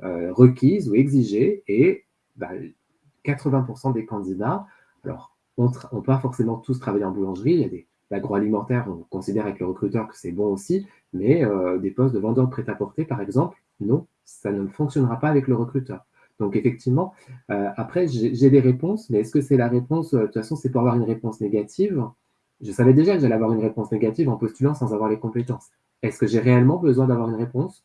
requise ou exigée et 80% bah, des candidats, alors, on ne pas forcément tous travailler en boulangerie. Il y a des l'agroalimentaire, on considère avec le recruteur que c'est bon aussi, mais euh, des postes de vendeur de prêt-à-porter, par exemple, non, ça ne fonctionnera pas avec le recruteur. Donc effectivement, euh, après, j'ai des réponses, mais est-ce que c'est la réponse, euh, de toute façon, c'est pour avoir une réponse négative? Je savais déjà que j'allais avoir une réponse négative en postulant sans avoir les compétences. Est-ce que j'ai réellement besoin d'avoir une réponse?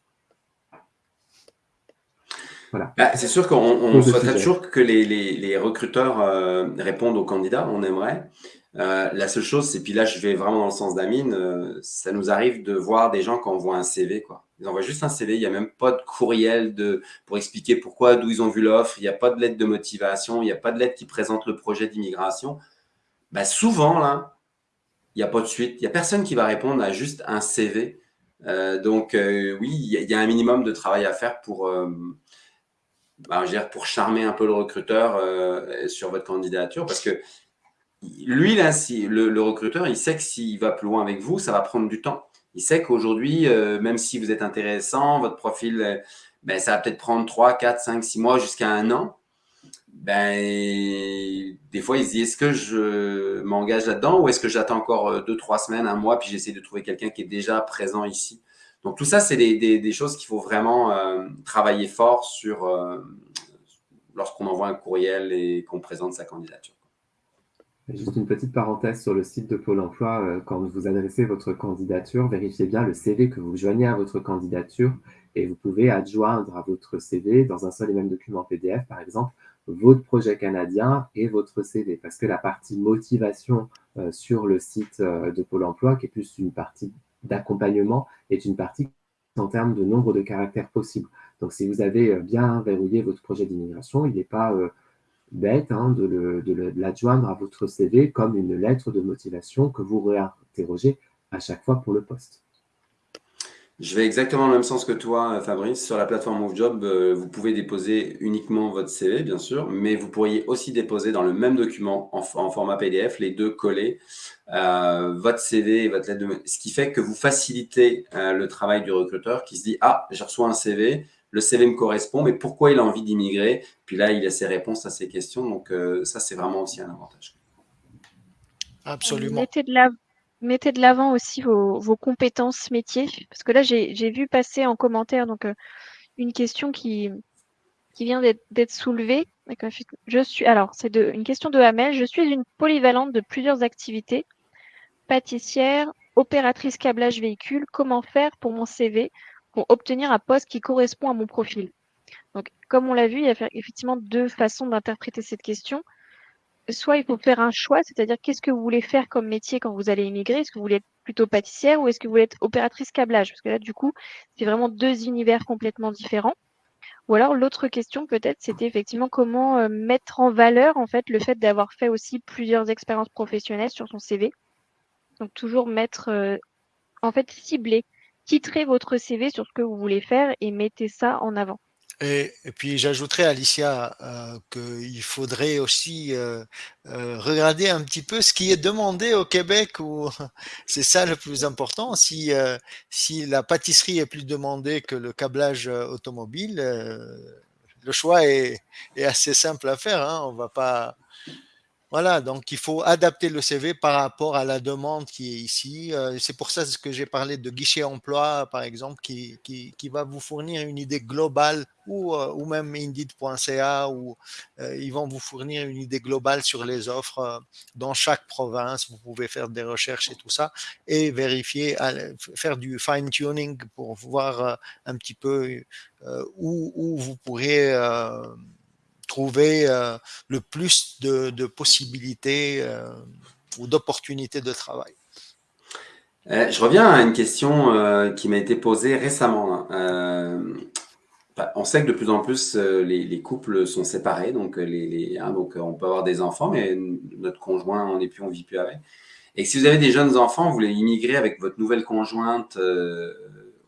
Bah, c'est sûr qu'on souhaiterait toujours que les, recruteurs euh, répondent aux candidats, on aimerait. Euh, la seule chose, c'est puis là, je vais vraiment dans le sens d'Amine, euh, ça nous arrive de voir des gens qui envoient un CV. Quoi. Ils envoient juste un CV, il n'y a même pas de courriel de, pour expliquer pourquoi, d'où ils ont vu l'offre, il n'y a pas de lettre de motivation, il n'y a pas de lettre qui présente le projet d'immigration. Bah, souvent, là, il n'y a pas de suite. Il n'y a personne qui va répondre à juste un CV. donc, oui, il y, a un minimum de travail à faire pour bah, dire, pour charmer un peu le recruteur euh, sur votre candidature Parce que lui, là, le, recruteur, il sait que s'il va plus loin avec vous, ça va prendre du temps. Il sait qu'aujourd'hui, euh, même si vous êtes intéressant, votre profil, euh, ben, ça va peut-être prendre 3, 4, 5, 6 mois jusqu'à un an. Ben, des fois, il se dit, est-ce que je m'engage là-dedans ou est-ce que j'attends encore 2, 3 semaines, un mois, puis j'essaie de trouver quelqu'un qui est déjà présent ici? Donc tout ça, c'est des, choses qu'il faut vraiment euh, travailler fort sur euh, lorsqu'on envoie un courriel et qu'on présente sa candidature. Juste une petite parenthèse sur le site de Pôle emploi, euh, quand vous adressez votre candidature, vérifiez bien le CV que vous joignez à votre candidature et vous pouvez adjoindre à votre CV dans un seul et même document PDF, par exemple, votre projet canadien et votre CV. Parce que la partie motivation sur le site de Pôle emploi, qui est plus une partie d'accompagnement est une partie en termes de nombre de caractères possibles. Donc, si vous avez euh, bien verrouillé votre projet d'immigration, il n'est pas euh, bête hein, de l'adjoindre à votre CV comme une lettre de motivation que vous réinterrogez à chaque fois pour le poste. Je vais exactement dans le même sens que toi, Fabrice. Sur la plateforme MoveJob, euh, vous pouvez déposer uniquement votre CV, bien sûr, mais vous pourriez aussi déposer dans le même document en, format PDF, les deux collés, euh, votre CV et votre lettre de... Ce qui fait que vous facilitez euh, le travail du recruteur qui se dit « Ah, j'ai reçu un CV, le CV me correspond, mais pourquoi il a envie d'immigrer ?» Puis là, il a ses réponses à ses questions. Donc, ça, c'est vraiment aussi un avantage. Absolument. Mettez de la mettez de l'avant aussi vos, compétences métiers. Parce que là, j'ai vu passer en commentaire donc, euh, une question qui, qui vient d'être soulevée. Je suis, alors, c'est une question de Hamel. Je suis une polyvalente de plusieurs activités. Pâtissière, opératrice câblage véhicule. Comment faire pour mon CV pour obtenir un poste qui correspond à mon profil Donc, comme on l'a vu, il y a effectivement deux façons d'interpréter cette question. soit il faut faire un choix, c'est-à-dire qu'est-ce que vous voulez faire comme métier quand vous allez immigrer? Est-ce que vous voulez être plutôt pâtissière ou est-ce que vous voulez être opératrice câblage? Parce que là, du coup, c'est vraiment deux univers complètement différents. Ou alors l'autre question peut-être, c'était effectivement comment euh, mettre en valeur en fait le fait d'avoir fait aussi plusieurs expériences professionnelles sur son CV. Donc toujours mettre, euh, en fait, cibler, titrer votre CV sur ce que vous voulez faire et mettez ça en avant. Et, puis j'ajouterais Alicia euh, qu'il faudrait aussi euh, euh, regarder un petit peu ce qui est demandé au Québec c'est ça le plus important. Si, si la pâtisserie est plus demandée que le câblage automobile, le choix est, est, assez simple à faire. Hein. On va pas voilà, donc il faut adapter le CV par rapport à la demande qui est ici. Euh, c'est pour ça que j'ai parlé de guichet emploi, par exemple, qui, qui, va vous fournir une idée globale, ou, euh, ou même Indeed.ca, où euh, ils vont vous fournir une idée globale sur les offres dans chaque province. Vous pouvez faire des recherches et tout ça, et vérifier, faire du fine-tuning pour voir un petit peu où, où, vous pourrez trouver euh, le plus de, possibilités euh, ou d'opportunités de travail. Euh, je reviens à une question qui m'a été posée récemment. Bah, on sait que de plus en plus, les, couples sont séparés, donc, hein, on peut avoir des enfants, mais notre conjoint, on n'est plus, on vit plus avec. Et si vous avez des jeunes enfants, vous voulez immigrer avec votre nouvelle conjointe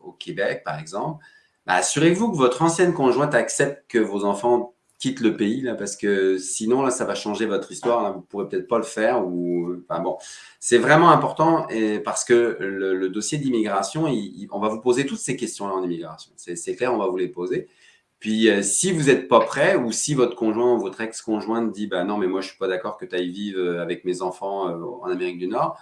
au Québec, par exemple, bah, assurez-vous que votre ancienne conjointe accepte que vos enfants quitte le pays là parce que sinon là ça va changer votre histoire là, vous pourrez peut-être pas le faire ou bon. C'est vraiment important et parce que le, dossier d'immigration on va vous poser toutes ces questions là en immigration. C'est clair on va vous les poser. Puis euh, si vous n'êtes pas prêt ou si votre conjoint ou votre ex-conjointe dit bah non mais moi je suis pas d'accord que tu ailles vivre euh, avec mes enfants euh, en Amérique du Nord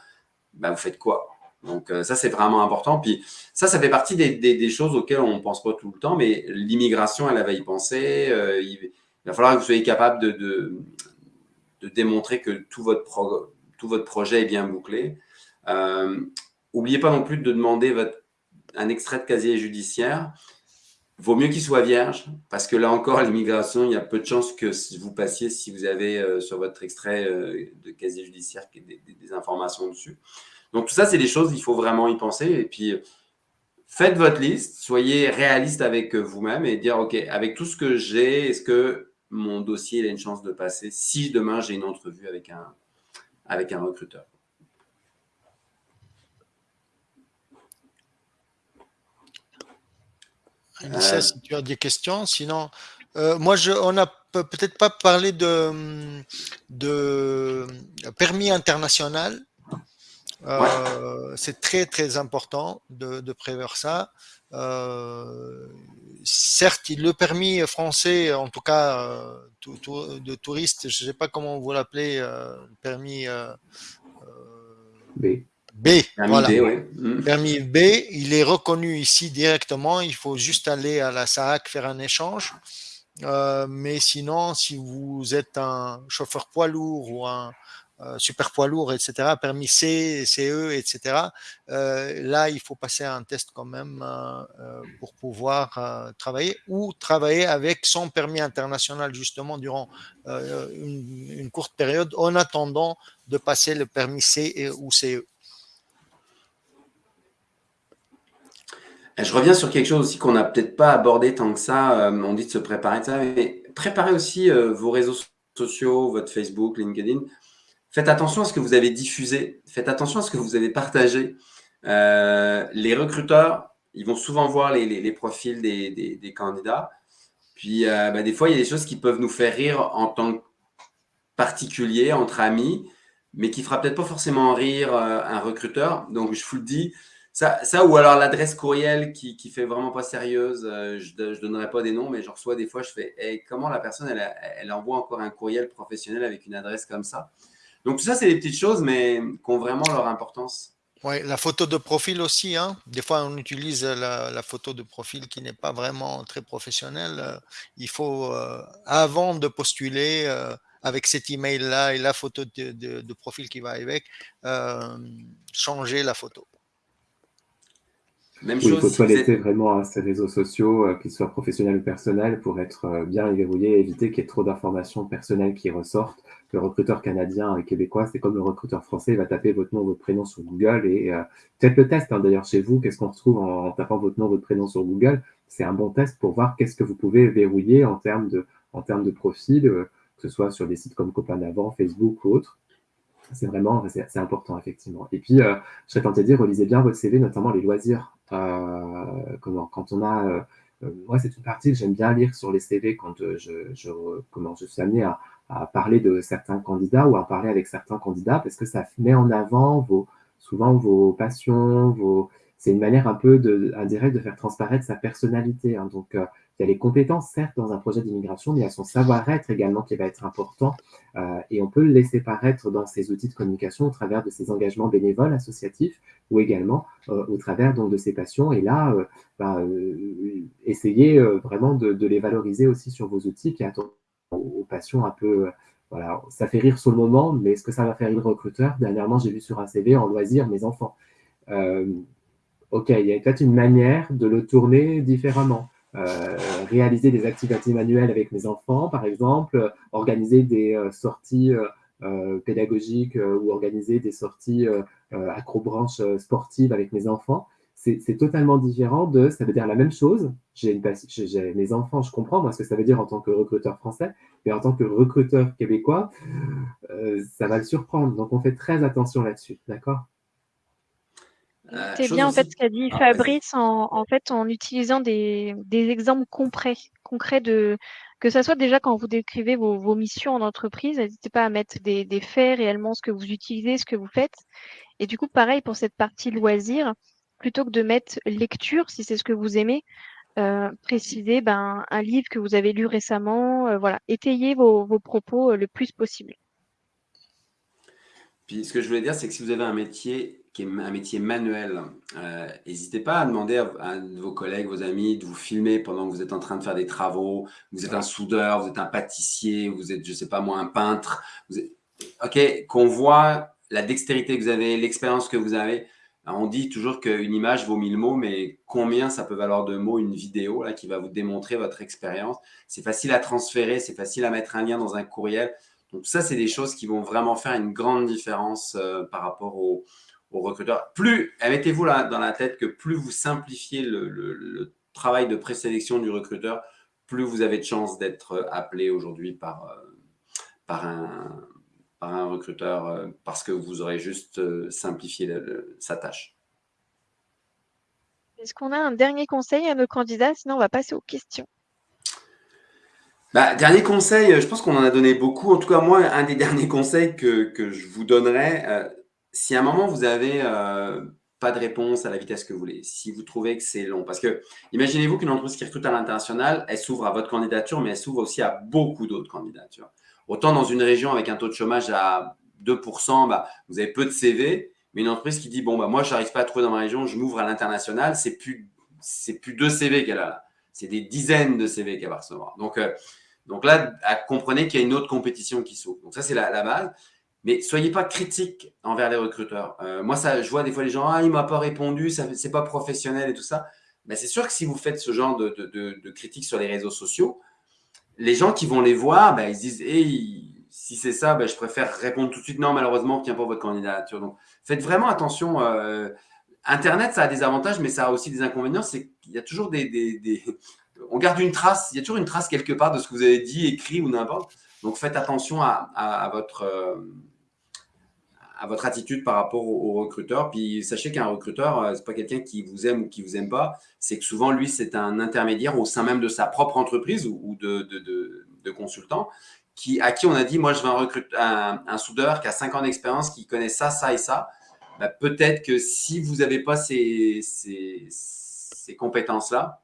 bah vous faites quoi? Donc ça c'est vraiment important. Puis ça ça fait partie des, des, choses auxquelles on pense pas tout le temps mais l'immigration elle va y penser il va falloir que vous soyez capable de, de, démontrer que tout votre, tout votre projet est bien bouclé. N'oubliez euh, pas non plus de demander votre, un extrait de casier judiciaire. Vaut mieux qu'il soit vierge, parce que là encore, l'immigration, il y a peu de chances que vous passiez si vous avez euh, sur votre extrait euh, de casier judiciaire des, des, informations dessus. Donc tout ça, c'est des choses, il faut vraiment y penser. Et puis, faites votre liste, soyez réaliste avec vous-même et dire, OK, avec tout ce que j'ai, est-ce que mon dossier il a une chance de passer si demain j'ai une entrevue avec un, avec un recruteur. Euh, si tu as des questions, sinon, euh, moi, je, on n'a peut-être pas parlé de, de permis international. Euh, c'est très, très important de, de prévoir ça. Euh, certes, le permis français, en tout cas euh, de touriste, je ne sais pas comment vous l'appelez, euh, permis B. B, voilà. Mm. Permis B, il est reconnu ici directement. Il faut juste aller à la SAC faire un échange. mais sinon, si vous êtes un chauffeur poids lourd ou un, euh, super poids lourd, etc., permis C, CE, etc. Euh, là, il faut passer un test quand même euh, pour pouvoir travailler ou travailler avec son permis international justement durant une, courte période en attendant de passer le permis C ou CE. Je reviens sur quelque chose aussi qu'on n'a peut-être pas abordé tant que ça. on dit de se préparer, ça, mais préparez aussi vos réseaux sociaux, votre Facebook, LinkedIn, Faites attention à ce que vous avez diffusé. Faites attention à ce que vous avez partagé. Euh, les recruteurs, ils vont souvent voir les, profils des, candidats. Puis, euh, bah, des fois, il y a des choses qui peuvent nous faire rire en tant que particulier, entre amis, mais qui ne fera peut-être pas forcément rire euh, un recruteur. Donc, je vous le dis, ça, ou alors l'adresse courriel qui, qui fait vraiment pas sérieuse, je ne donnerai pas des noms, mais je reçois des fois, je fais comment la personne, elle envoie encore un courriel professionnel avec une adresse comme ça? Donc, tout ça, c'est des petites choses, mais qui ont vraiment leur importance. Oui, la photo de profil aussi. Hein. Des fois, on utilise la, photo de profil qui n'est pas vraiment très professionnelle. Euh, il faut, euh, avant de postuler, euh, avec cet email-là et la photo de, profil qui va avec, changer la photo. Même chose, il faut toiletter vraiment hein, ces réseaux sociaux, euh, qu'ils soient professionnels ou personnels, pour être euh, bien verrouillés et éviter qu'il y ait trop d'informations personnelles qui ressortent. Le recruteur canadien et québécois, c'est comme le recruteur français, il va taper votre nom, votre prénom sur Google et euh, peut-être le test hein, d'ailleurs chez vous, qu'est-ce qu'on retrouve en, tapant votre nom, votre prénom sur Google? C'est un bon test pour voir qu'est-ce que vous pouvez verrouiller en termes de, en termes de profil, que ce soit sur des sites comme Copain d'avant, Facebook ou autres. C'est vraiment, c'est important, effectivement. Et puis, euh, je serais tenté de dire, relisez bien votre CV, notamment les loisirs. Euh, comment, quand on a, euh, moi, c'est une partie que j'aime bien lire sur les CV quand je, je, comment, je suis amené à, à, parler de certains candidats ou à parler avec certains candidats, parce que ça met en avant vos, souvent vos passions, vos, c'est une manière un peu de, indirecte de faire transparaître sa personnalité. Hein. Donc, il y a les compétences, certes, dans un projet d'immigration, mais il y a son savoir-être également qui va être important. Euh, et on peut le laisser paraître dans ces outils de communication au travers de ses engagements bénévoles associatifs ou également euh, au travers donc, de ses passions. Et là, euh, bah, essayez vraiment de, les valoriser aussi sur vos outils, puis aux passions un peu voilà, ça fait rire sur le moment, mais est-ce que ça va faire rire le recruteur? Dernièrement, j'ai vu sur un CV en loisir mes enfants. ok, il y a peut-être une manière de le tourner différemment. Euh, réaliser des activités manuelles avec mes enfants, par exemple, organiser des euh, sorties euh, pédagogiques ou organiser des sorties acrobranches sportives avec mes enfants. C'est totalement différent de, ça veut dire la même chose. J'ai mes enfants, je comprends moi ce que ça veut dire en tant que recruteur français, mais en tant que recruteur québécois, ça va le surprendre. Donc on fait très attention là-dessus, d'accord? Euh, c'est bien en fait ce qu'a dit ah, Fabrice en, en, fait en utilisant des, des exemples concrets, concrets de que ça soit déjà quand vous décrivez vos, vos missions en entreprise, n'hésitez pas à mettre des, des, faits réellement, ce que vous utilisez, ce que vous faites. Et du coup, pareil pour cette partie loisir, plutôt que de mettre lecture, si c'est ce que vous aimez, euh, précisez ben, un livre que vous avez lu récemment, euh, voilà, étayez vos, propos euh, le plus possible. Puis ce que je voulais dire, c'est que si vous avez un métier qui est un métier manuel, euh, n'hésitez pas à demander à, vos collègues, vos amis de vous filmer pendant que vous êtes en train de faire des travaux. Vous êtes un soudeur, vous êtes un pâtissier, vous êtes, je sais pas moi, un peintre. OK, qu'on voit la dextérité que vous avez, l'expérience que vous avez. On dit toujours qu'une image vaut mille mots, mais combien ça peut valoir de mots une vidéo là, qui va vous démontrer votre expérience? C'est facile à transférer, c'est facile à mettre un lien dans un courriel. Donc ça, c'est des choses qui vont vraiment faire une grande différence euh, par rapport aux, recruteurs. Plus, mettez-vous là dans la tête que plus vous simplifiez le, travail de présélection du recruteur, plus vous avez de chances d'être appelé aujourd'hui par, euh, par, un, par un recruteur euh, parce que vous aurez juste simplifié sa tâche. Est-ce qu'on a un dernier conseil à nos candidats? Sinon, on va passer aux questions. Bah, dernier conseil, euh, je pense qu'on en a donné beaucoup. En tout cas, moi, un des derniers conseils que, que je vous donnerais, euh, si à un moment vous avez euh, pas de réponse à la vitesse que vous voulez, si vous trouvez que c'est long, parce que imaginez-vous qu'une entreprise qui recrute à l'international, elle s'ouvre à votre candidature, mais elle s'ouvre aussi à beaucoup d'autres candidatures. Autant dans une région avec un taux de chômage à 2%, bah, vous avez peu de CV, mais une entreprise qui dit, bon, bah, moi, je n'arrive pas à trouver dans ma région, je m'ouvre à l'international, c'est plus, c'est plus deux CV qu'elle a là c'est des dizaines de CV qu'elle va recevoir. Donc, euh, donc là, comprenez qu'il y a une autre compétition qui s'ouvre. Donc ça, c'est la, base. Mais soyez pas critique envers les recruteurs. Euh, moi, ça, je vois des fois les gens, ah, il m'a pas répondu, ce n'est pas professionnel et tout ça. Mais c'est sûr que si vous faites ce genre de, de, critiques sur les réseaux sociaux, les gens qui vont les voir, ben, ils se disent, hey, si c'est ça, ben, je préfère répondre tout de suite, non, malheureusement, on tient pas votre candidature. Donc, faites vraiment attention. Euh, Internet, ça a des avantages, mais ça a aussi des inconvénients. C'est qu'il y a toujours des, On garde une trace, il y a toujours une trace quelque part de ce que vous avez dit, écrit ou n'importe. Donc, faites attention à, votre, euh, à votre attitude par rapport au, recruteur. Puis, sachez qu'un recruteur, euh, ce n'est pas quelqu'un qui vous aime ou qui vous aime pas. C'est que souvent, lui, c'est un intermédiaire au sein même de sa propre entreprise ou, de, de, consultant qui, à qui on a dit, moi, je veux un, recrute, un soudeur qui a 5 ans d'expérience, qui connaît ça, ça et ça bah, peut-être que si vous n'avez pas ces, ces, compétences-là,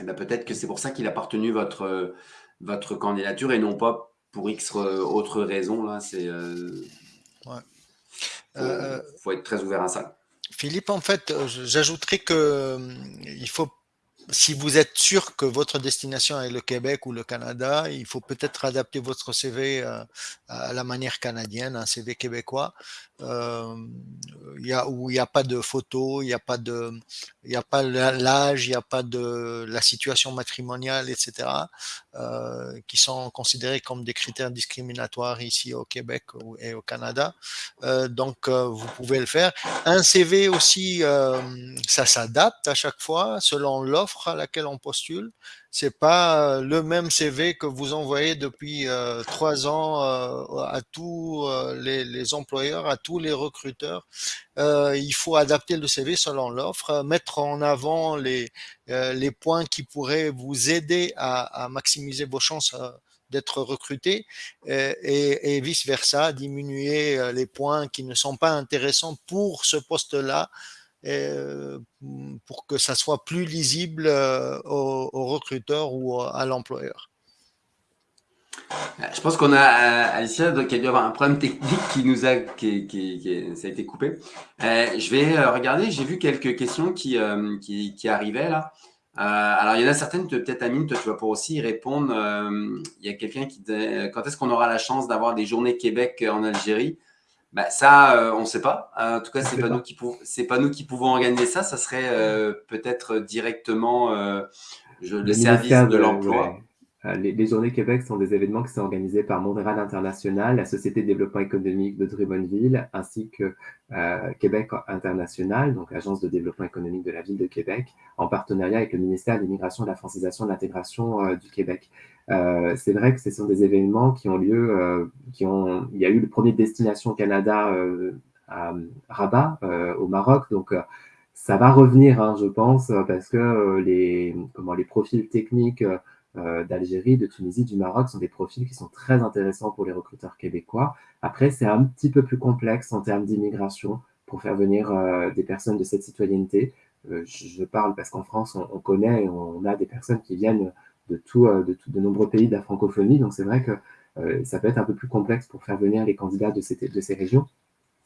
eh ben, peut-être que c'est pour ça qu'il a partenu votre, votre candidature et non pas pour X autre raison. Là, c'est, euh, faut, être très ouvert à ça. Philippe, en fait, j'ajouterais que il faut si vous êtes sûr que votre destination est le Québec ou le Canada, il faut peut-être adapter votre CV euh, à la manière canadienne, un CV québécois, euh, y a, où il n'y a pas de photos, il n'y a pas de, il a pas l'âge, il n'y a pas de la situation matrimoniale, etc., euh, qui sont considérés comme des critères discriminatoires ici au Québec et au Canada. Euh, donc, euh, vous pouvez le faire. Un CV aussi, euh, ça s'adapte à chaque fois selon l'offre à laquelle on postule. C'est pas euh, le même CV que vous envoyez depuis euh, trois ans euh, à tous les, employeurs, à tous les recruteurs. il faut adapter le CV selon l'offre, mettre en avant les, les points qui pourraient vous aider à, maximiser vos chances d'être recruté et, et vice versa, diminuer les points qui ne sont pas intéressants pour ce poste-là pour que ça soit plus lisible euh, aux, recruteurs ou à l'employeur. Euh, je pense qu'on a Alicia qui a dû avoir un problème technique qui nous a, qui, qui, ça a été coupé. je vais regarder, j'ai vu quelques questions qui, qui, qui, arrivaient là. alors, il y en a certaines, peut-être Amine, toi, tu vas pouvoir aussi y répondre. il y a quelqu'un qui quand est-ce qu'on aura la chance d'avoir des journées Québec en Algérie? Bah, ça, euh, on ne sait pas. Euh, en tout cas, ce n'est pas, nous qui pas nous qui pouvons organiser ça. Ça serait euh, peut-être directement le, service de, l'emploi. Les, Journées Québec sont des événements qui sont organisés par Montréal International, la Société de développement économique de Drummondville, ainsi que Québec International, donc Agence de développement économique de la ville de Québec, en partenariat avec le ministère de l'Immigration, de la Francisation et de l'Intégration du Québec. Euh, c'est vrai que ce sont des événements qui ont lieu, euh, qui ont, il y a eu le premier Destination Canada euh, à Rabat, au Maroc, donc ça va revenir, hein, je pense, parce que les, comment, les profils techniques d'Algérie, de Tunisie, du Maroc sont des profils qui sont très intéressants pour les recruteurs québécois. Après, c'est un petit peu plus complexe en termes d'immigration pour faire venir des personnes de cette citoyenneté. je parle parce qu'en France, on, on, connaît, on a des personnes qui viennent de, tout, euh, de, de, nombreux pays de la francophonie. Donc c'est vrai que euh, ça peut être un peu plus complexe pour faire venir les candidats de ces, de ces régions.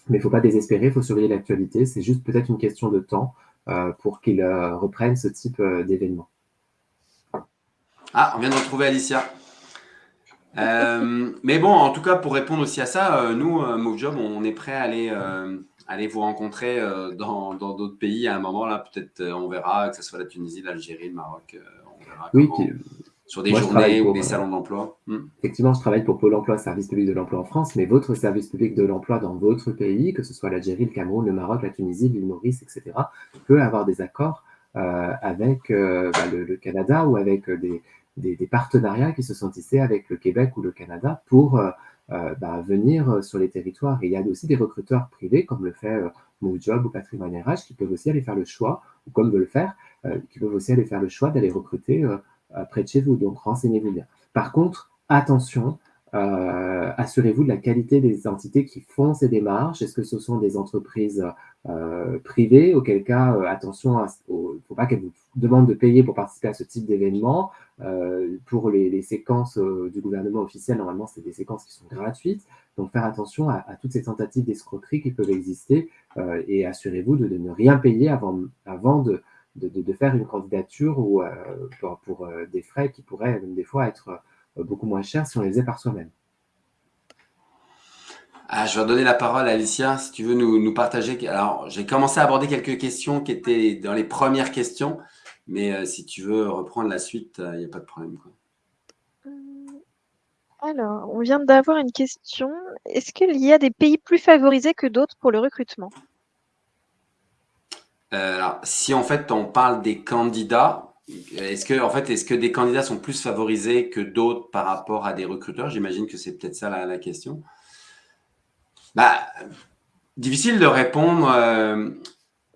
Mais il ne faut pas désespérer, il faut surveiller l'actualité. C'est juste peut-être une question de temps euh, pour qu'ils reprennent ce type d'événement. Ah, on vient de retrouver Alicia. mais bon, en tout cas, pour répondre aussi à ça, nous, MoveJob, on est prêt à aller, aller vous rencontrer dans d'autres pays à un moment. là. Peut-être on verra que ce soit la Tunisie, l'Algérie, le Maroc. Oui, sur des journées ou des salons d'emploi. Hmm. Effectivement, je travaille pour Pôle emploi, service public de l'emploi en France, mais votre service public de l'emploi dans votre pays, que ce soit l'Algérie, le Cameroun, le Maroc, la Tunisie, l'île Maurice, etc., peut avoir des accords euh, avec euh, bah, le, Canada ou avec des, des, partenariats qui se sont tissés avec le Québec ou le Canada pour euh, bah, venir sur les territoires. Et il y a aussi des recruteurs privés, comme le fait MoveJob ou Patrimoine RH, qui peuvent aussi aller faire le choix, ou comme veut le faire, euh, qui peuvent aussi aller faire le choix d'aller recruter euh, près de chez vous. Donc, renseignez-vous bien. Par contre, attention, euh, assurez-vous de la qualité des entités qui font ces démarches. Est-ce que ce sont des entreprises privées? Auquel cas, attention, il ne faut pas qu'elles vous demandent de payer pour participer à ce type d'événement. pour les, séquences du gouvernement officiel, normalement, c'est des séquences qui sont gratuites. Donc, faire attention à, toutes ces tentatives d'escroquerie qui peuvent exister et assurez-vous de, ne rien payer avant de, de, faire une candidature ou, euh, pour, euh, des frais qui pourraient même des fois être euh, beaucoup moins chers si on les faisait par soi-même. Ah, je vais donner la parole à Alicia, si tu veux nous, partager. Alors, j'ai commencé à aborder quelques questions qui étaient dans les premières questions, mais si tu veux reprendre la suite, il n'y a pas de problème. Alors, on vient d'avoir une question. Est-ce qu'il y a des pays plus favorisés que d'autres pour le recrutement? Euh, alors, si en fait on parle des candidats, est-ce que, en fait, est-ce que des candidats sont plus favorisés que d'autres par rapport à des recruteurs? J'imagine que c'est peut-être ça la, question. Bah, difficile de répondre. Euh,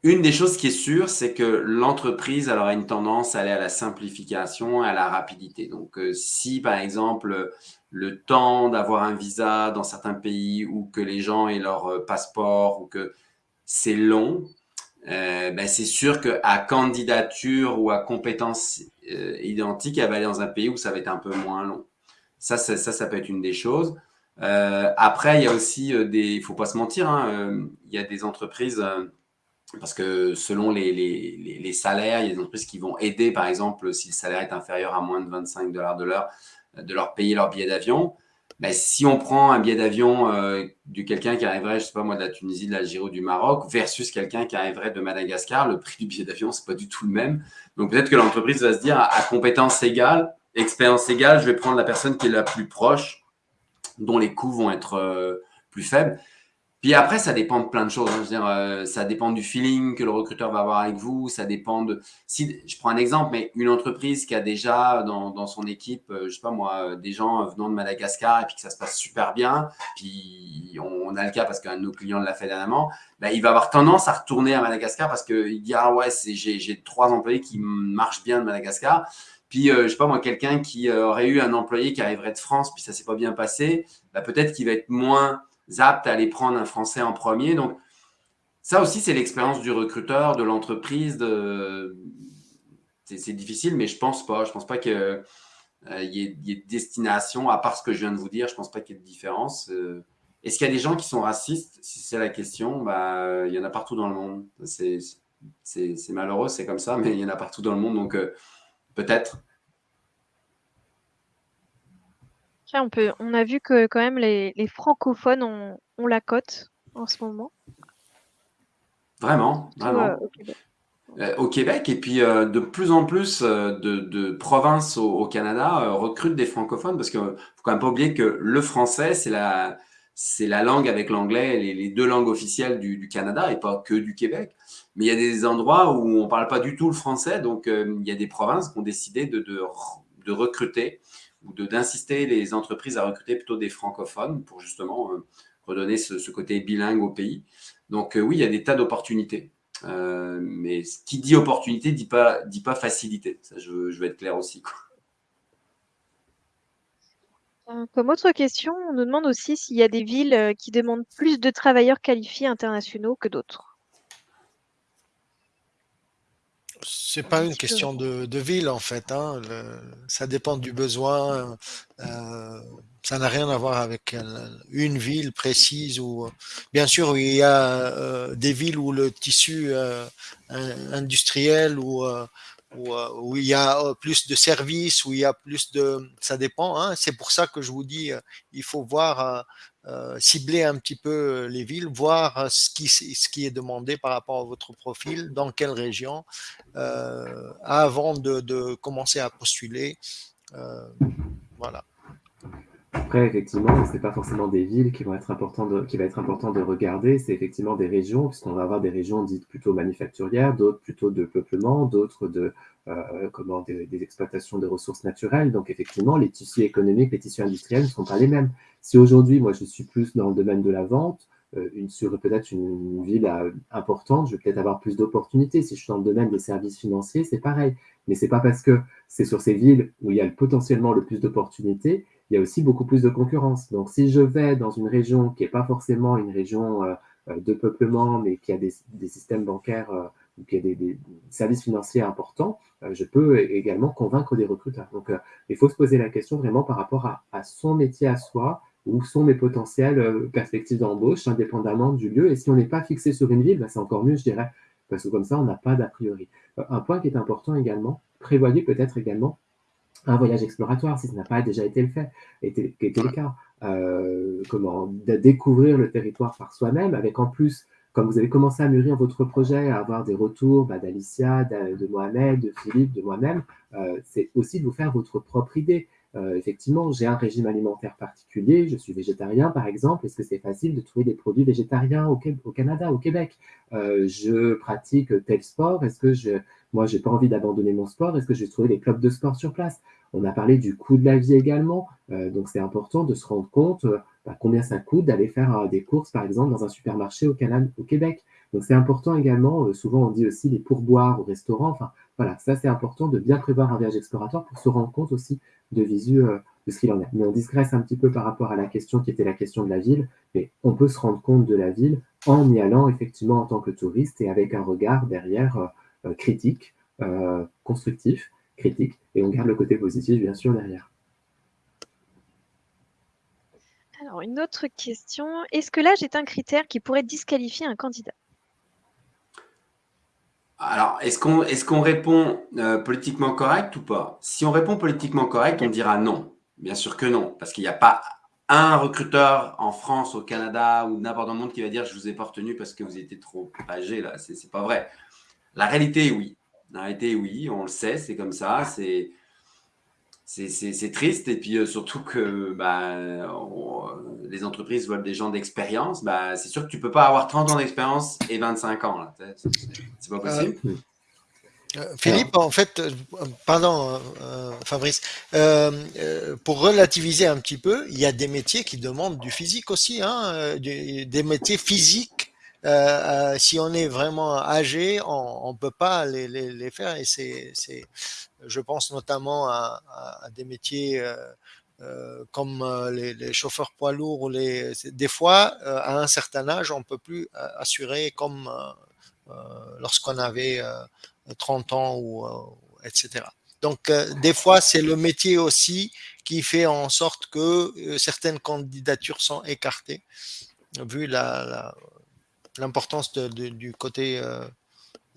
une des choses qui est sûre, c'est que l'entreprise a une tendance à aller à la simplification, à la rapidité. Donc, euh, si par exemple le temps d'avoir un visa dans certains pays ou que les gens aient leur passeport ou que c'est long, euh, ben c'est sûr qu'à candidature ou à compétences euh, identiques, elle va aller dans un pays où ça va être un peu moins long. Ça, ça, ça, peut être une des choses. Euh, après, il y a aussi des, il faut pas se mentir, hein, il y a des entreprises parce que selon les, les, salaires, il y a des entreprises qui vont aider, par exemple, si le salaire est inférieur à moins de 25 dollars de l'heure, de leur payer leur billet d'avion. Mais si on prend un billet d'avion euh, de quelqu'un qui arriverait, je sais pas moi, de la Tunisie, de l'Algérie ou du Maroc, versus quelqu'un qui arriverait de Madagascar, le prix du billet d'avion, c'est pas du tout le même. Donc peut-être que l'entreprise va se dire, à, compétence égale, expérience égale, je vais prendre la personne qui est la plus proche, dont les coûts vont être euh, plus faibles. Puis après, ça dépend de plein de choses. Hein. Euh, ça dépend du feeling que le recruteur va avoir avec vous. Ça dépend de. Si je prends un exemple, mais une entreprise qui a déjà dans, son équipe, euh, je sais pas moi, des gens venant de Madagascar et puis que ça se passe super bien. Puis on, a le cas parce qu'un de nos clients l'a fait dernièrement. Ben, il va avoir tendance à retourner à Madagascar parce qu'il dit ah ouais, j'ai trois employés qui marchent bien de Madagascar. Puis, euh, je sais pas moi, quelqu'un qui aurait eu un employé qui arriverait de France, puis ça s'est pas bien passé, ben, peut-être qu'il va être moins aptes à aller prendre un Français en premier. Donc, ça aussi, c'est l'expérience du recruteur, de l'entreprise. C'est difficile, mais je pense pas. Je pense pas qu'il euh, y, ait de destination, à part ce que je viens de vous dire, je pense pas qu'il y ait de différence. Euh. Est-ce qu'il y a des gens qui sont racistes? Si c'est la question, bah, il y en a partout dans le monde. C'est malheureux, c'est comme ça, mais il y en a partout dans le monde. Donc, euh, peut-être. On, peut, on a vu que quand même les, francophones ont, la cote en ce moment. Vraiment, vraiment. Euh, au, Québec. Et puis euh, de plus en plus euh, de, provinces au, Canada recrutent des francophones parce qu'il ne faut quand même pas oublier que le français, c'est la, c'est la langue avec l'anglais, les, deux langues officielles du, Canada et pas que du Québec. Mais il y a des endroits où on ne parle pas du tout le français, donc il y a des provinces qui ont décidé de, de recruter ou d'insister les entreprises à recruter plutôt des francophones pour justement euh, redonner ce, côté bilingue au pays. Donc euh, oui, il y a des tas d'opportunités. Euh, mais ce qui dit opportunité dit pas, dit pas facilité. Ça, je, veux, être clair aussi. Comme autre question, on nous demande aussi s'il y a des villes qui demandent plus de travailleurs qualifiés internationaux que d'autres. C'est pas une question de, ville en fait. Hein. ça dépend du besoin. Euh, ça n'a rien à voir avec une ville précise. Ou bien sûr, il y a euh, des villes où le tissu euh, industriel ou où, il y a plus de services, où il y a plus de... Ça dépend. Hein. C'est pour ça que je vous dis, il faut voir euh, cibler un petit peu euh, les villes, voir euh, ce qui, ce qui est demandé par rapport à votre profil, dans quelle région, avant de, commencer à postuler. voilà. Après, effectivement, ce n'est pas forcément des villes qui vont être importantes de, qui va être important de regarder, c'est effectivement des régions, puisqu'on va avoir des régions dites plutôt manufacturières, d'autres plutôt de peuplement, d'autres de comment des, des, exploitations de ressources naturelles. Donc, effectivement, les tissus économiques, les tissus industriels ne sont pas les mêmes. Si aujourd'hui, moi, je suis plus dans le domaine de la vente, euh, une, sur peut-être une, ville euh, importante, je vais peut-être avoir plus d'opportunités. Si je suis dans le domaine des services financiers, c'est pareil. Mais c'est pas parce que c'est sur ces villes où il y a potentiellement le plus d'opportunités, il y a aussi beaucoup plus de concurrence. Donc, si je vais dans une région qui n'est pas forcément une région euh, de peuplement, mais qui a des, systèmes bancaires ou qui a des, services financiers importants, je peux également convaincre des recruteurs. Donc, il faut se poser la question vraiment par rapport à, son métier à soi, où sont mes potentielles euh, perspectives d'embauche, indépendamment du lieu. Et si on n'est pas fixé sur une ville, bah, c'est encore mieux, je dirais, parce que comme ça, on n'a pas d'a priori. Euh, un point qui est important également, prévoyez peut-être également un voyage exploratoire, si ce n'a pas déjà été le fait, était, était le cas. Euh, comment de découvrir le territoire par soi-même, avec en plus, comme vous avez commencé à mûrir votre projet, à avoir des retours bah, d'Alicia, de, Mohamed, de Philippe, de moi-même, c'est aussi de vous faire votre propre idée. Euh, effectivement, j'ai un régime alimentaire particulier, je suis végétarien par exemple, est-ce que c'est facile de trouver des produits végétariens au, au Canada, au Québec? Euh, Je pratique tel sport, est-ce que je, moi j'ai pas envie d'abandonner mon sport, est-ce que je vais trouver des clubs de sport sur place On a parlé du coût de la vie également, euh, donc c'est important de se rendre compte bah, combien ça coûte d'aller faire des courses par exemple dans un supermarché au, Canada, au Québec. Donc c'est important également, souvent on dit aussi les pourboires au restaurant, enfin voilà, ça c'est important de bien prévoir un voyage exploratoire pour se rendre compte aussi de visu euh, de ce qu'il en est. Mais on digresse un petit peu par rapport à la question qui était la question de la ville, mais on peut se rendre compte de la ville en y allant effectivement en tant que touriste et avec un regard derrière euh, euh, critique, constructif, critique, et on garde le côté positif bien sûr derrière. Alors, une autre question. Est-ce que l'âge est un critère qui pourrait disqualifier un candidat? Alors, est-ce qu'on est qu'on répond euh, politiquement correct ou pas? Si on répond politiquement correct, on dira non. Bien sûr que non, parce qu'il n'y a pas un recruteur en France, au Canada ou n'importe où dans le monde qui va dire je vous ai pas retenu parce que vous étiez trop âgé là. C'est pas vrai. La réalité est oui. La réalité est oui, on le sait, c'est comme ça. C'est c'est triste. Et puis euh, surtout que bah, les entreprises veulent des gens d'expérience. Bah, c'est sûr que tu ne peux pas avoir 30 ans d'expérience et 25 ans. C'est pas possible. Euh, euh, Philippe, en fait, pardon Fabrice, pour relativiser un petit peu, il y a des métiers qui demandent du physique aussi, hein, des métiers physiques euh, euh, si on est vraiment âgé, on ne peut pas les, les, faire. Et c'est, je pense notamment à, des métiers euh, comme les, chauffeurs poids lourds. Ou les, des fois, à un certain âge, on ne peut plus assurer comme lorsqu'on avait 30 ans, ou, etc. Donc, des fois, c'est le métier aussi qui fait en sorte que certaines candidatures sont écartées, vu la l'importance du côté euh,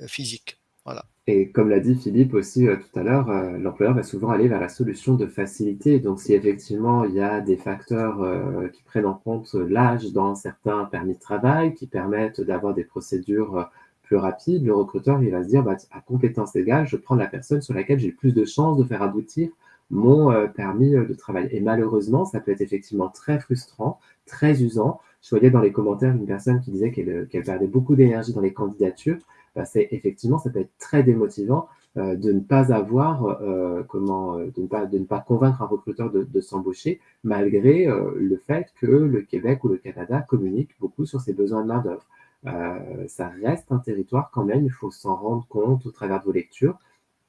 physique. Voilà. Et comme l'a dit Philippe aussi euh, tout à l'heure, euh, l'employeur va souvent aller vers la solution de facilité. Donc, si effectivement il y a des facteurs qui prennent en compte l'âge dans certains permis de travail, qui permettent d'avoir des procédures plus rapides, le recruteur il va se dire bah, à compétence égale, je prends la personne sur laquelle j'ai plus de chances de faire aboutir mon permis de travail. Et malheureusement, ça peut être effectivement très frustrant, très usant je voyais dans les commentaires une personne qui disait qu'elle euh, perdait beaucoup d'énergie dans les candidatures. Bah, effectivement, ça peut être très démotivant euh, de ne pas avoir, euh, comment, de ne pas, convaincre un recruteur de, de s'embaucher, malgré le fait que le Québec ou le Canada communiquent beaucoup sur ses besoins de main d'œuvre. ça reste un territoire quand même, il faut s'en rendre compte au travers de vos lectures,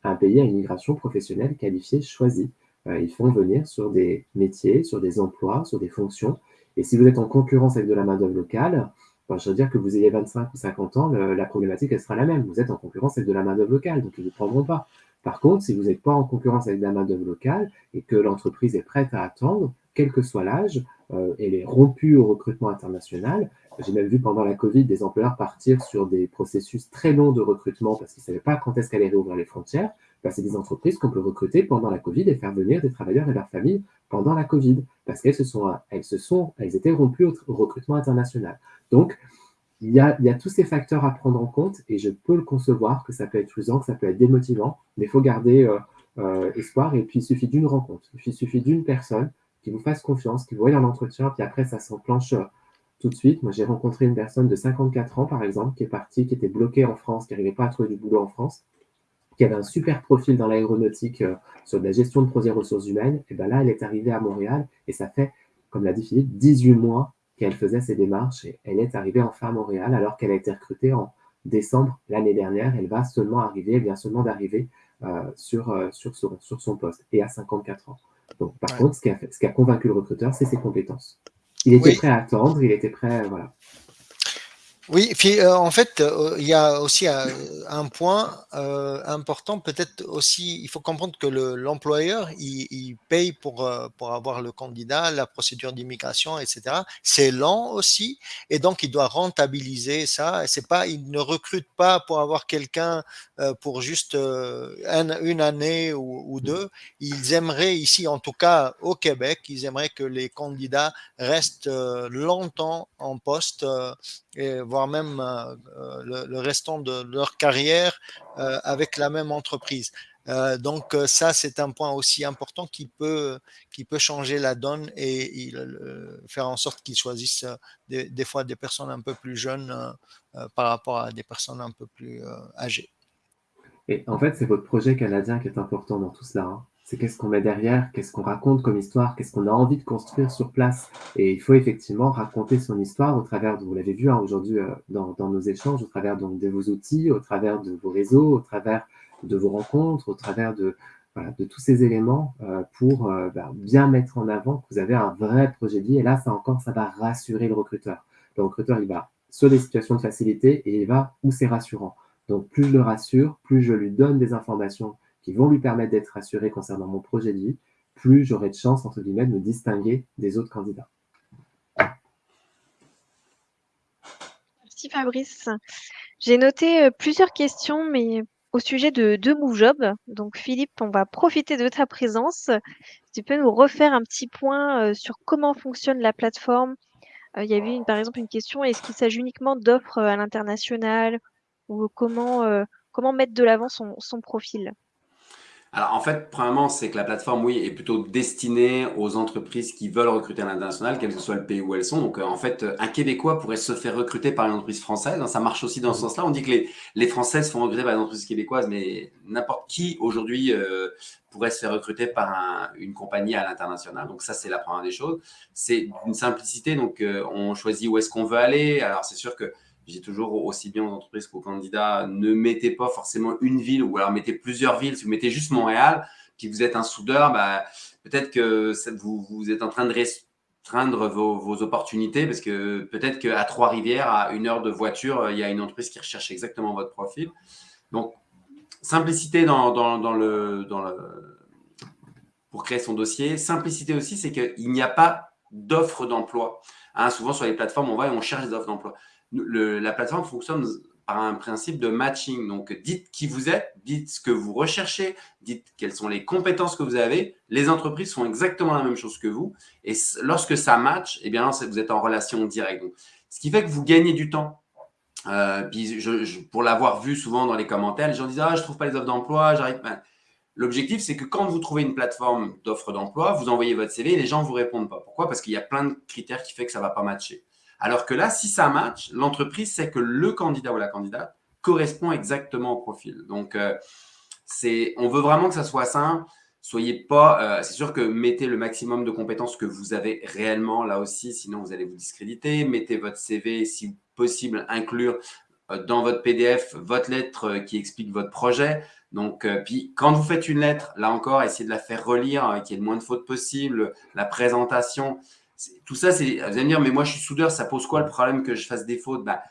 un pays à immigration professionnelle qualifiée choisie. ils font venir sur des métiers, sur des emplois, sur des fonctions et si vous êtes en concurrence avec de la main-d'œuvre locale, ben, je veux dire que vous ayez 25 ou 50 ans, la problématique, elle sera la même. Vous êtes en concurrence avec de la main-d'œuvre locale, donc ils ne vous prendront pas. Par contre, si vous n'êtes pas en concurrence avec de la main-d'œuvre locale et que l'entreprise est prête à attendre, quel que soit l'âge, euh, elle est rompue au recrutement international. J'ai même vu pendant la Covid des employeurs partir sur des processus très longs de recrutement parce qu'ils ne savaient pas quand est-ce qu'elle allait réouvrir les frontières. C'est des entreprises qu'on peut recruter pendant la Covid et faire venir des travailleurs et leurs familles pendant la Covid, parce qu'elles se sont, elles se sont, elles étaient rompues au, recrutement international. Donc, il y, a, il y, a, tous ces facteurs à prendre en compte et je peux le concevoir que ça peut être usant, que ça peut être démotivant, mais il faut garder euh, euh, espoir et puis il suffit d'une rencontre, il suffit d'une personne qui vous fasse confiance, qui vous voit dans l'entretien, puis après ça s'enclenche euh, tout de suite. Moi, j'ai rencontré une personne de 54 ans, par exemple, qui est partie, qui était bloquée en France, qui n'arrivait pas à trouver du boulot en France, qui avait un super profil dans l'aéronautique euh, sur de la gestion de projets ressources humaines, et bien là, elle est arrivée à Montréal et ça fait, comme l'a dit Philippe, 18 mois qu'elle faisait ses démarches et elle est arrivée enfin à Montréal alors qu'elle a été recrutée en décembre l'année dernière. Elle va seulement arriver, elle vient seulement d'arriver euh, sur, euh, sur, son, sur son poste et à 54 ans. Donc, par contre, ce qui, a ce qui a convaincu le recruteur, c'est ses compétences. Il était prêt à attendre, il était prêt, voilà. Oui, euh, en fait, euh, il y a aussi un, un point euh, important, peut-être aussi, il faut comprendre que l'employeur, il, paye pour, euh, avoir le candidat, la procédure d'immigration, etc. C'est lent aussi, et donc il doit rentabiliser ça. C'est pas, il ne recrute pas pour avoir quelqu'un euh, pour juste une année ou, ou, deux. Ils aimeraient ici, en tout cas au Québec, ils aimeraient que les candidats restent longtemps en poste et voire même euh, euh, le, restant de leur carrière euh, avec la même entreprise. Donc ça, c'est un point aussi important qui peut, qui peut changer la donne et faire en sorte qu'ils choisissent des, des, fois des personnes un peu plus jeunes par rapport à des personnes un peu plus âgées. Et en fait, c'est votre projet canadien qui est important dans tout cela. Hein c'est qu'est-ce qu'on met derrière, qu'est-ce qu'on raconte comme histoire, qu'est-ce qu'on a envie de construire sur place. Et il faut effectivement raconter son histoire au travers, de, vous l'avez vu hein, aujourd'hui euh, dans, nos échanges, au travers de vos outils, au travers de vos réseaux, au travers de vos rencontres, au travers de, tous ces éléments euh, pour euh, bah, bien mettre en avant que vous avez un vrai projet de vie. Et là, ça encore, ça va rassurer le recruteur. Le recruteur, il va sur des situations de facilité et il va où c'est rassurant. Donc, plus je le rassure, plus je lui donne des informations qui vont lui permettre d'être rassuré concernant mon projet de vie, plus j'aurai de chance, entre guillemets, de me distinguer des autres candidats. Merci Fabrice. J'ai noté plusieurs questions, mais au sujet de, MoveJob. Donc Philippe, on va profiter de ta présence. Tu peux nous refaire un petit point sur comment fonctionne la plateforme. il y avait une, par exemple une question, est-ce qu'il s'agit uniquement d'offres à l'international ou comment, comment mettre de l'avant son profil? Alors, en fait, premièrement, c'est que la plateforme, oui, est plutôt destinée aux entreprises qui veulent recruter à l'international, quel que soit le pays où elles sont. Donc, euh, en fait, un Québécois pourrait se faire recruter par une entreprise française. Hein, ça marche aussi dans ce mhm. sens-là. On dit que les, les Françaises font recruter par une entreprise québécoise, mais n'importe qui aujourd'hui euh, pourrait se faire recruter par une compagnie à l'international. Donc, ça, c'est la première des choses. C'est une simplicité. Donc, euh, on choisit où est-ce qu'on veut aller. Alors, c'est sûr que j'ai toujours aussi bien aux entreprises qu'aux candidats, ne mettez pas forcément une ville ou alors mettez plusieurs villes. Si vous mettez juste Montréal, puis vous êtes un soudeur, bah, peut-être que vous, vous, êtes en train de restreindre vos, vos opportunités parce que peut-être qu'à Trois-Rivières, à une heure de voiture, il y a une entreprise qui recherche exactement votre profil. Donc, simplicité dans, dans, le, dans le, pour créer son dossier. Simplicité aussi, c'est qu'il n'y a pas d'offre d'emploi. Hein, souvent, sur les plateformes, on va et on cherche des offres d'emploi la plateforme fonctionne par un principe de matching. Donc, dites qui vous êtes, dites ce que vous recherchez, dites quelles sont les compétences que vous avez. Les entreprises font exactement la même chose que vous. Et lorsque ça match, eh bien, vous êtes en relation directe. ce qui fait que vous gagnez du temps. Euh, pour l'avoir vu souvent dans les commentaires, les gens disent Ah, je ne trouve pas les offres d'emploi, j'arrive pas. L'objectif, c'est que quand vous trouvez une plateforme d'offres d'emploi, vous envoyez votre CV et les gens ne vous répondent pas. Pourquoi? Parce qu'il y a plein de critères qui font que ça ne va pas matcher. Alors que là, si ça match, l'entreprise sait que le candidat ou la candidate correspond exactement au profil. Donc, euh, on veut vraiment que ça soit simple. Soyez pas, euh, c'est sûr que mettez le maximum de compétences que vous avez réellement là aussi, sinon vous allez vous discréditer. Mettez votre CV, si possible, inclure euh, dans votre PDF votre lettre qui explique votre projet. Donc, puis quand vous faites une lettre, là encore, essayez de la faire relire, qu'il y ait le moins de fautes possible, la présentation tout ça, c'est, vous allez me dire, mais moi je suis soudeur, ça pose quoi le problème que je fasse des fautes? Bah,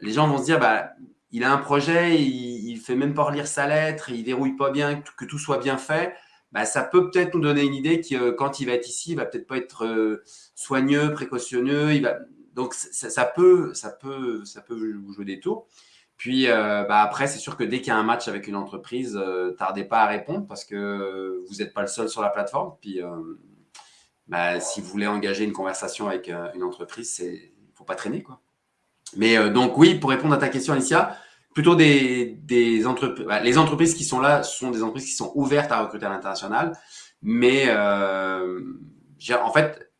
Les gens vont se dire, bah, il a un projet, il ne fait même pas relire sa lettre, il verrouille pas bien, que, tout soit bien fait. Bah, ça peut peut-être nous donner une idée que euh, quand il va être ici, il va peut-être pas être euh, soigneux, précautionneux. Donc ça, peut, ça, peut, ça peut vous jouer des tours. Puis euh, bah, après, c'est sûr que dès qu'il y a un match avec une entreprise, tardez pas à répondre parce que vous n'êtes pas le seul sur la plateforme. Puis bah, si vous voulez engager une conversation avec euh, une entreprise, il ne faut pas traîner. Quoi. Mais euh, donc oui, pour répondre à ta question, Alicia, plutôt des, entreprises. Bah, les entreprises qui sont là sont des entreprises qui sont ouvertes à recruter à l'international. Mais euh, en fait,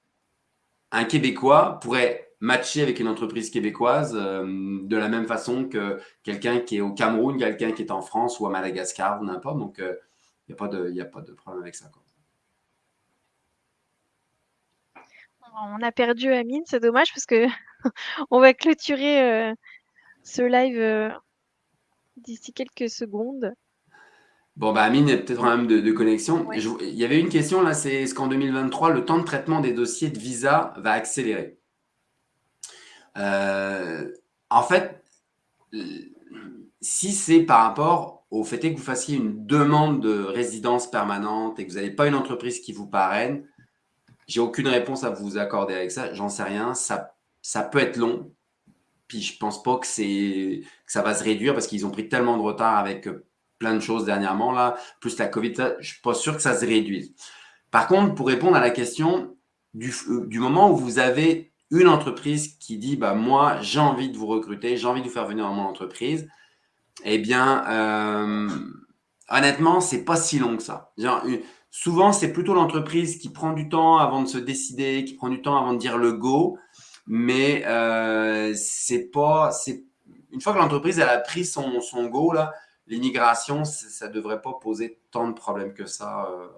un Québécois pourrait matcher avec une entreprise québécoise de la même façon que quelqu'un qui est au Cameroun, quelqu'un qui est en France ou à Madagascar ou n'importe. Donc, il n'y a, a pas de problème avec ça. Quoi. On a perdu Amine, c'est dommage parce que on va clôturer euh, ce live euh, d'ici quelques secondes. Bon, bah Amine, il y a peut-être un problème de, connexion. il y avait une question là, c'est est-ce qu'en 2023, le temps de traitement des dossiers de visa va accélérer? Euh, En fait, si c'est par rapport au fait que vous fassiez une demande de résidence permanente et que vous n'avez pas une entreprise qui vous parraine, j'ai aucune réponse à vous accorder avec ça. J'en sais rien. Ça, ça peut être long. Puis je pense pas que, c'est, que ça va se réduire parce qu'ils ont pris tellement de retard avec euh, plein de choses dernièrement, là, plus la COVID. Je suis pas sûr que ça se réduise. Par contre, pour répondre à la question du, euh, moment où vous avez une entreprise qui dit bah, Moi, j'ai envie de vous recruter, j'ai envie de vous faire venir dans mon entreprise, eh bien, euh, honnêtement, c'est pas si long que ça. Souvent, c'est plutôt l'entreprise qui prend du temps avant de se décider, qui prend du temps avant de dire le go. Mais euh, c'est pas, une fois que l'entreprise a pris son, son go l'immigration, ça ne devrait pas poser tant de problèmes que ça. Euh.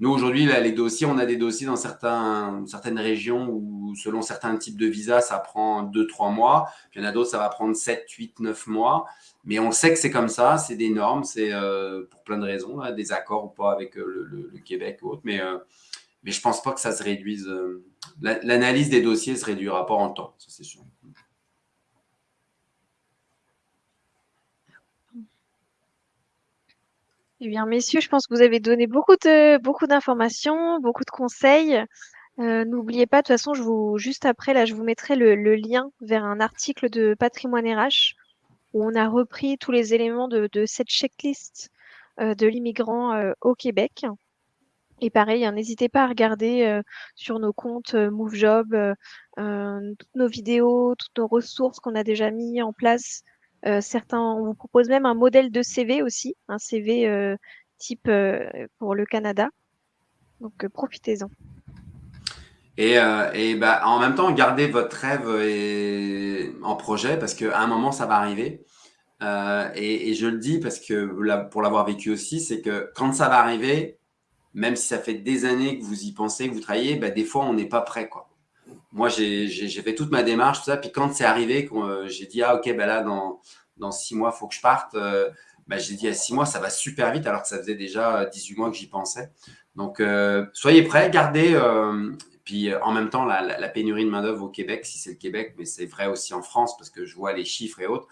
Nous, aujourd'hui, les dossiers, on a des dossiers dans certains, certaines régions où, selon certains types de visas, ça prend 2-3 mois. Puis il y en a d'autres, ça va prendre 7, 8, 9 mois. Mais on sait que c'est comme ça, c'est des normes, c'est euh, pour plein de raisons, des accords ou pas avec euh, le, Québec ou autre. Mais, euh, mais je ne pense pas que ça se réduise. L'analyse des dossiers se réduira pas en temps, ça c'est sûr. Eh bien, messieurs, je pense que vous avez donné beaucoup de beaucoup d'informations, beaucoup de conseils. n'oubliez pas, de toute façon, je vous, juste après, là, je vous mettrai le, lien vers un article de Patrimoine RH où on a repris tous les éléments de, cette checklist de l'immigrant au Québec. Et pareil, hein, n'hésitez pas à regarder euh, sur nos comptes euh, MoveJob euh, toutes nos vidéos, toutes nos ressources qu'on a déjà mis en place. Certains, on vous propose même un modèle de CV aussi, un CV type pour le Canada. Donc profitez-en. Et, bah, en même temps, gardez votre rêve en projet parce qu'à un moment, ça va arriver. Et, et, je le dis parce que pour l'avoir vécu aussi, c'est que quand ça va arriver, même si ça fait des années que vous y pensez, que vous travaillez, bah, des fois, on n'est pas prêt. Quoi. Moi, j'ai fait toute ma démarche, tout ça. Puis quand c'est arrivé, euh, j'ai dit, ah, OK, bah là, dans, six mois, il faut que je parte. Euh, bah, j'ai dit, à six mois, ça va super vite, alors que ça faisait déjà 18 mois que j'y pensais. Donc, euh, soyez prêts, gardez. puis en même temps, la, pénurie de main-d'œuvre au Québec, si c'est le Québec, mais c'est vrai aussi en France, parce que je vois les chiffres et autres.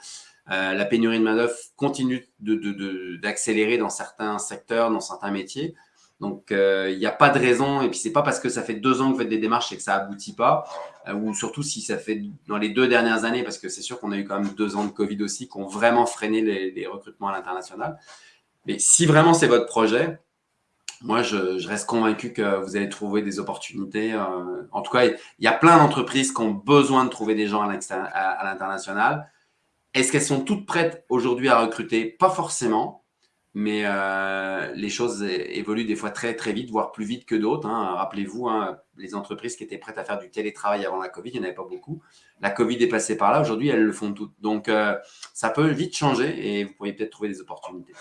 la pénurie de main-d'œuvre continue d'accélérer dans certains secteurs, dans certains métiers. Donc, euh, il n'y a pas de raison. Et puis, c'est pas parce que ça fait deux ans que vous faites des démarches et que ça aboutit pas, euh, ou surtout si ça fait dans les deux dernières années, parce que c'est sûr qu'on a eu quand même deux ans de Covid aussi, qui ont vraiment freiné les, recrutements à l'international. Mais si vraiment c'est votre projet, moi, je, reste convaincu que vous allez trouver des opportunités. Euh, en tout cas, il y a plein d'entreprises qui ont besoin de trouver des gens à l'international. Est-ce qu'elles sont toutes prêtes aujourd'hui à recruter? Pas forcément mais euh, les choses évoluent des fois très très vite, voire plus vite que d'autres. Hein. Rappelez-vous, hein, les entreprises qui étaient prêtes à faire du télétravail avant la Covid, il n'y en avait pas beaucoup. La Covid est passée par là, aujourd'hui elles le font toutes. Donc euh, ça peut vite changer et vous pourriez peut-être trouver des opportunités.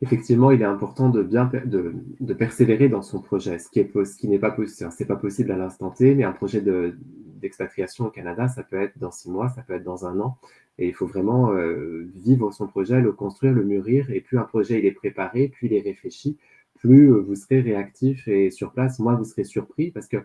Effectivement, il est important de bien de, persévérer dans son projet, ce qui n'est pas possible, c'est pas possible à l'instant T, mais un projet d'expatriation au Canada, ça peut être dans six mois, ça peut être dans un an. Et il faut vraiment euh, vivre son projet, le construire, le mûrir. Et plus un projet il est préparé, plus il est réfléchi, plus euh, vous serez réactif et sur place, moins vous serez surpris parce que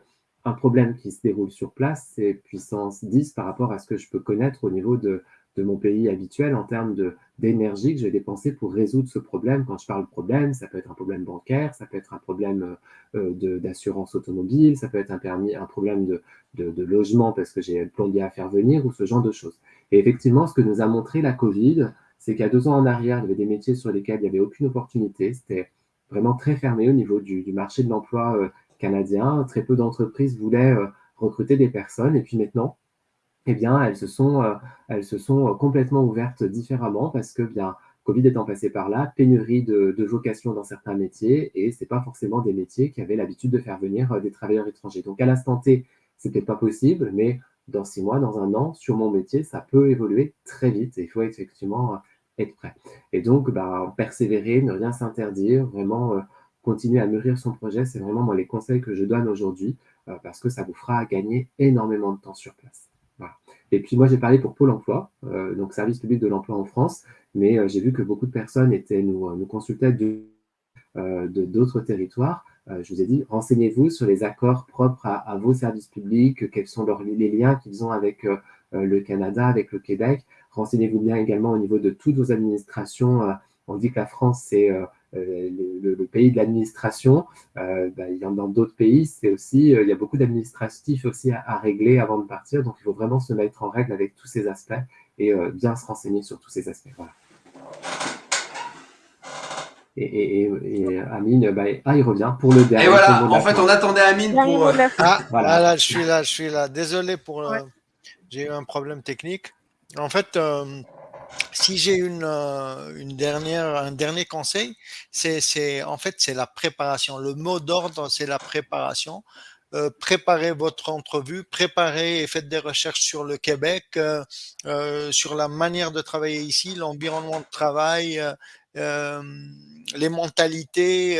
un problème qui se déroule sur place, c'est puissance 10 par rapport à ce que je peux connaître au niveau de mon pays habituel en termes d'énergie que j'ai dépensé pour résoudre ce problème. Quand je parle de problème, ça peut être un problème bancaire, ça peut être un problème euh, d'assurance automobile, ça peut être un, permis, un problème de, de, logement parce que j'ai le plombier à faire venir ou ce genre de choses. Et effectivement, ce que nous a montré la Covid, c'est qu'il y a deux ans en arrière, il y avait des métiers sur lesquels il n'y avait aucune opportunité. C'était vraiment très fermé au niveau du, marché de l'emploi euh, canadien. Très peu d'entreprises voulaient euh, recruter des personnes. Et puis maintenant, eh bien, elles se sont, euh, elles se sont complètement ouvertes différemment parce que, bien, Covid étant passé par là, pénurie de, vocations dans certains métiers et ce n'est pas forcément des métiers qui avaient l'habitude de faire venir des travailleurs étrangers. Donc, à l'instant T, ce n'était pas possible, mais dans six mois, dans un an, sur mon métier, ça peut évoluer très vite et il faut effectivement euh, être prêt. Et donc, bah, persévérer, ne rien s'interdire, vraiment continuer à mûrir son projet, c'est vraiment moi les conseils que je donne aujourd'hui parce que ça vous fera gagner énormément de temps sur place. Et puis moi, j'ai parlé pour Pôle emploi, euh, donc service public de l'emploi en France, mais euh, j'ai vu que beaucoup de personnes étaient, nous, nous consultaient euh, de d'autres territoires. Je vous ai dit, renseignez-vous sur les accords propres à, vos services publics, quels sont leurs, les liens qu'ils ont avec le Canada, avec le Québec. Renseignez-vous bien également au niveau de toutes vos administrations. on dit que la France, c'est euh, le, pays de l'administration. Euh, bah, dans d'autres pays, c'est aussi, euh, il y a beaucoup d'administratifs aussi à, régler avant de partir. Donc, il faut vraiment se mettre en règle avec tous ces aspects et bien se renseigner sur tous ces aspects. Voilà. Et, Amine, bah, ah, il revient pour le dernier. Et voilà, en fait, on attendait Amine pour. Ah, voilà. je suis là, je suis là. Désolé pour. J'ai eu un problème technique. En fait, si j'ai une, euh, une dernière, un dernier conseil, c'est en fait c'est la préparation. Le mot d'ordre, c'est la préparation. Euh, préparez votre entrevue, préparez et faites des recherches sur le Québec, euh, euh sur la manière de travailler ici, l'environnement de travail, euh, les mentalités,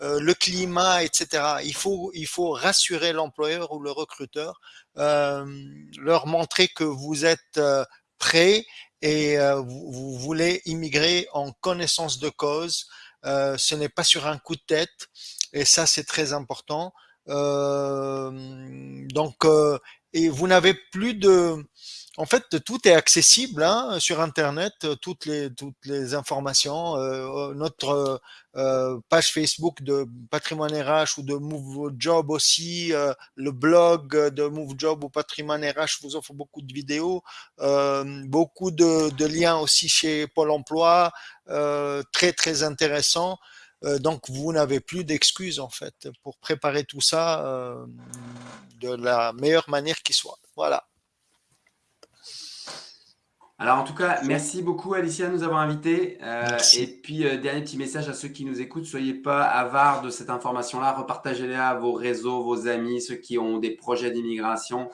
le climat, etc. Il faut, il faut rassurer l'employeur ou le recruteur, leur montrer que vous êtes prêt et euh, vous, voulez immigrer en connaissance de cause. Euh, ce n'est pas sur un coup de tête et ça c'est très important. Euh, donc et vous n'avez plus de, en fait, tout est accessible hein, sur Internet, toutes les toutes les informations. Euh, notre euh, page Facebook de Patrimoine RH ou de Move Job aussi, euh, le blog de Move Job ou Patrimoine RH vous offre beaucoup de vidéos, euh, beaucoup de, de, liens aussi chez Pôle Emploi, euh, très très intéressant. donc vous n'avez plus d'excuses en fait pour préparer tout ça de la meilleure manière qui soit. Voilà. Alors, en tout cas, merci beaucoup, Alicia, de nous avoir invités. Euh, et puis, euh, dernier petit message à ceux qui nous écoutent, soyez pas avares de cette information-là, repartagez la à vos réseaux, vos amis, ceux qui ont des projets d'immigration.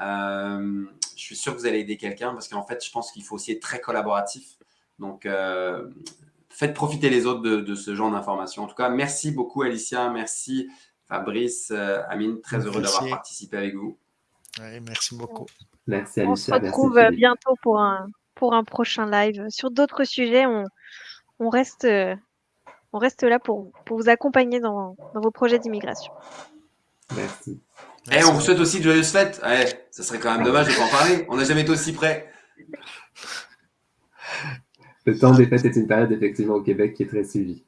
Euh, je suis sûr que vous allez aider quelqu'un parce qu'en fait, je pense qu'il faut aussi être très collaboratif. Donc, faites profiter les autres de, ce genre d'informations. En tout cas, merci beaucoup, Alicia. Merci, Fabrice, Amine. Très heureux d'avoir participé avec vous. merci beaucoup. Merci Alicia. On se retrouve bientôt pour un, pour un prochain live. Sur d'autres sujets, on, on, reste, on reste là pour, pour vous accompagner dans, dans vos projets d'immigration. Merci. Eh, on vous souhaite aussi de joyeuses fêtes. Eh, ça serait quand même dommage de pas en parler. On n'a jamais été aussi près. Le temps des fêtes est une période effectivement au Québec qui est très suivie.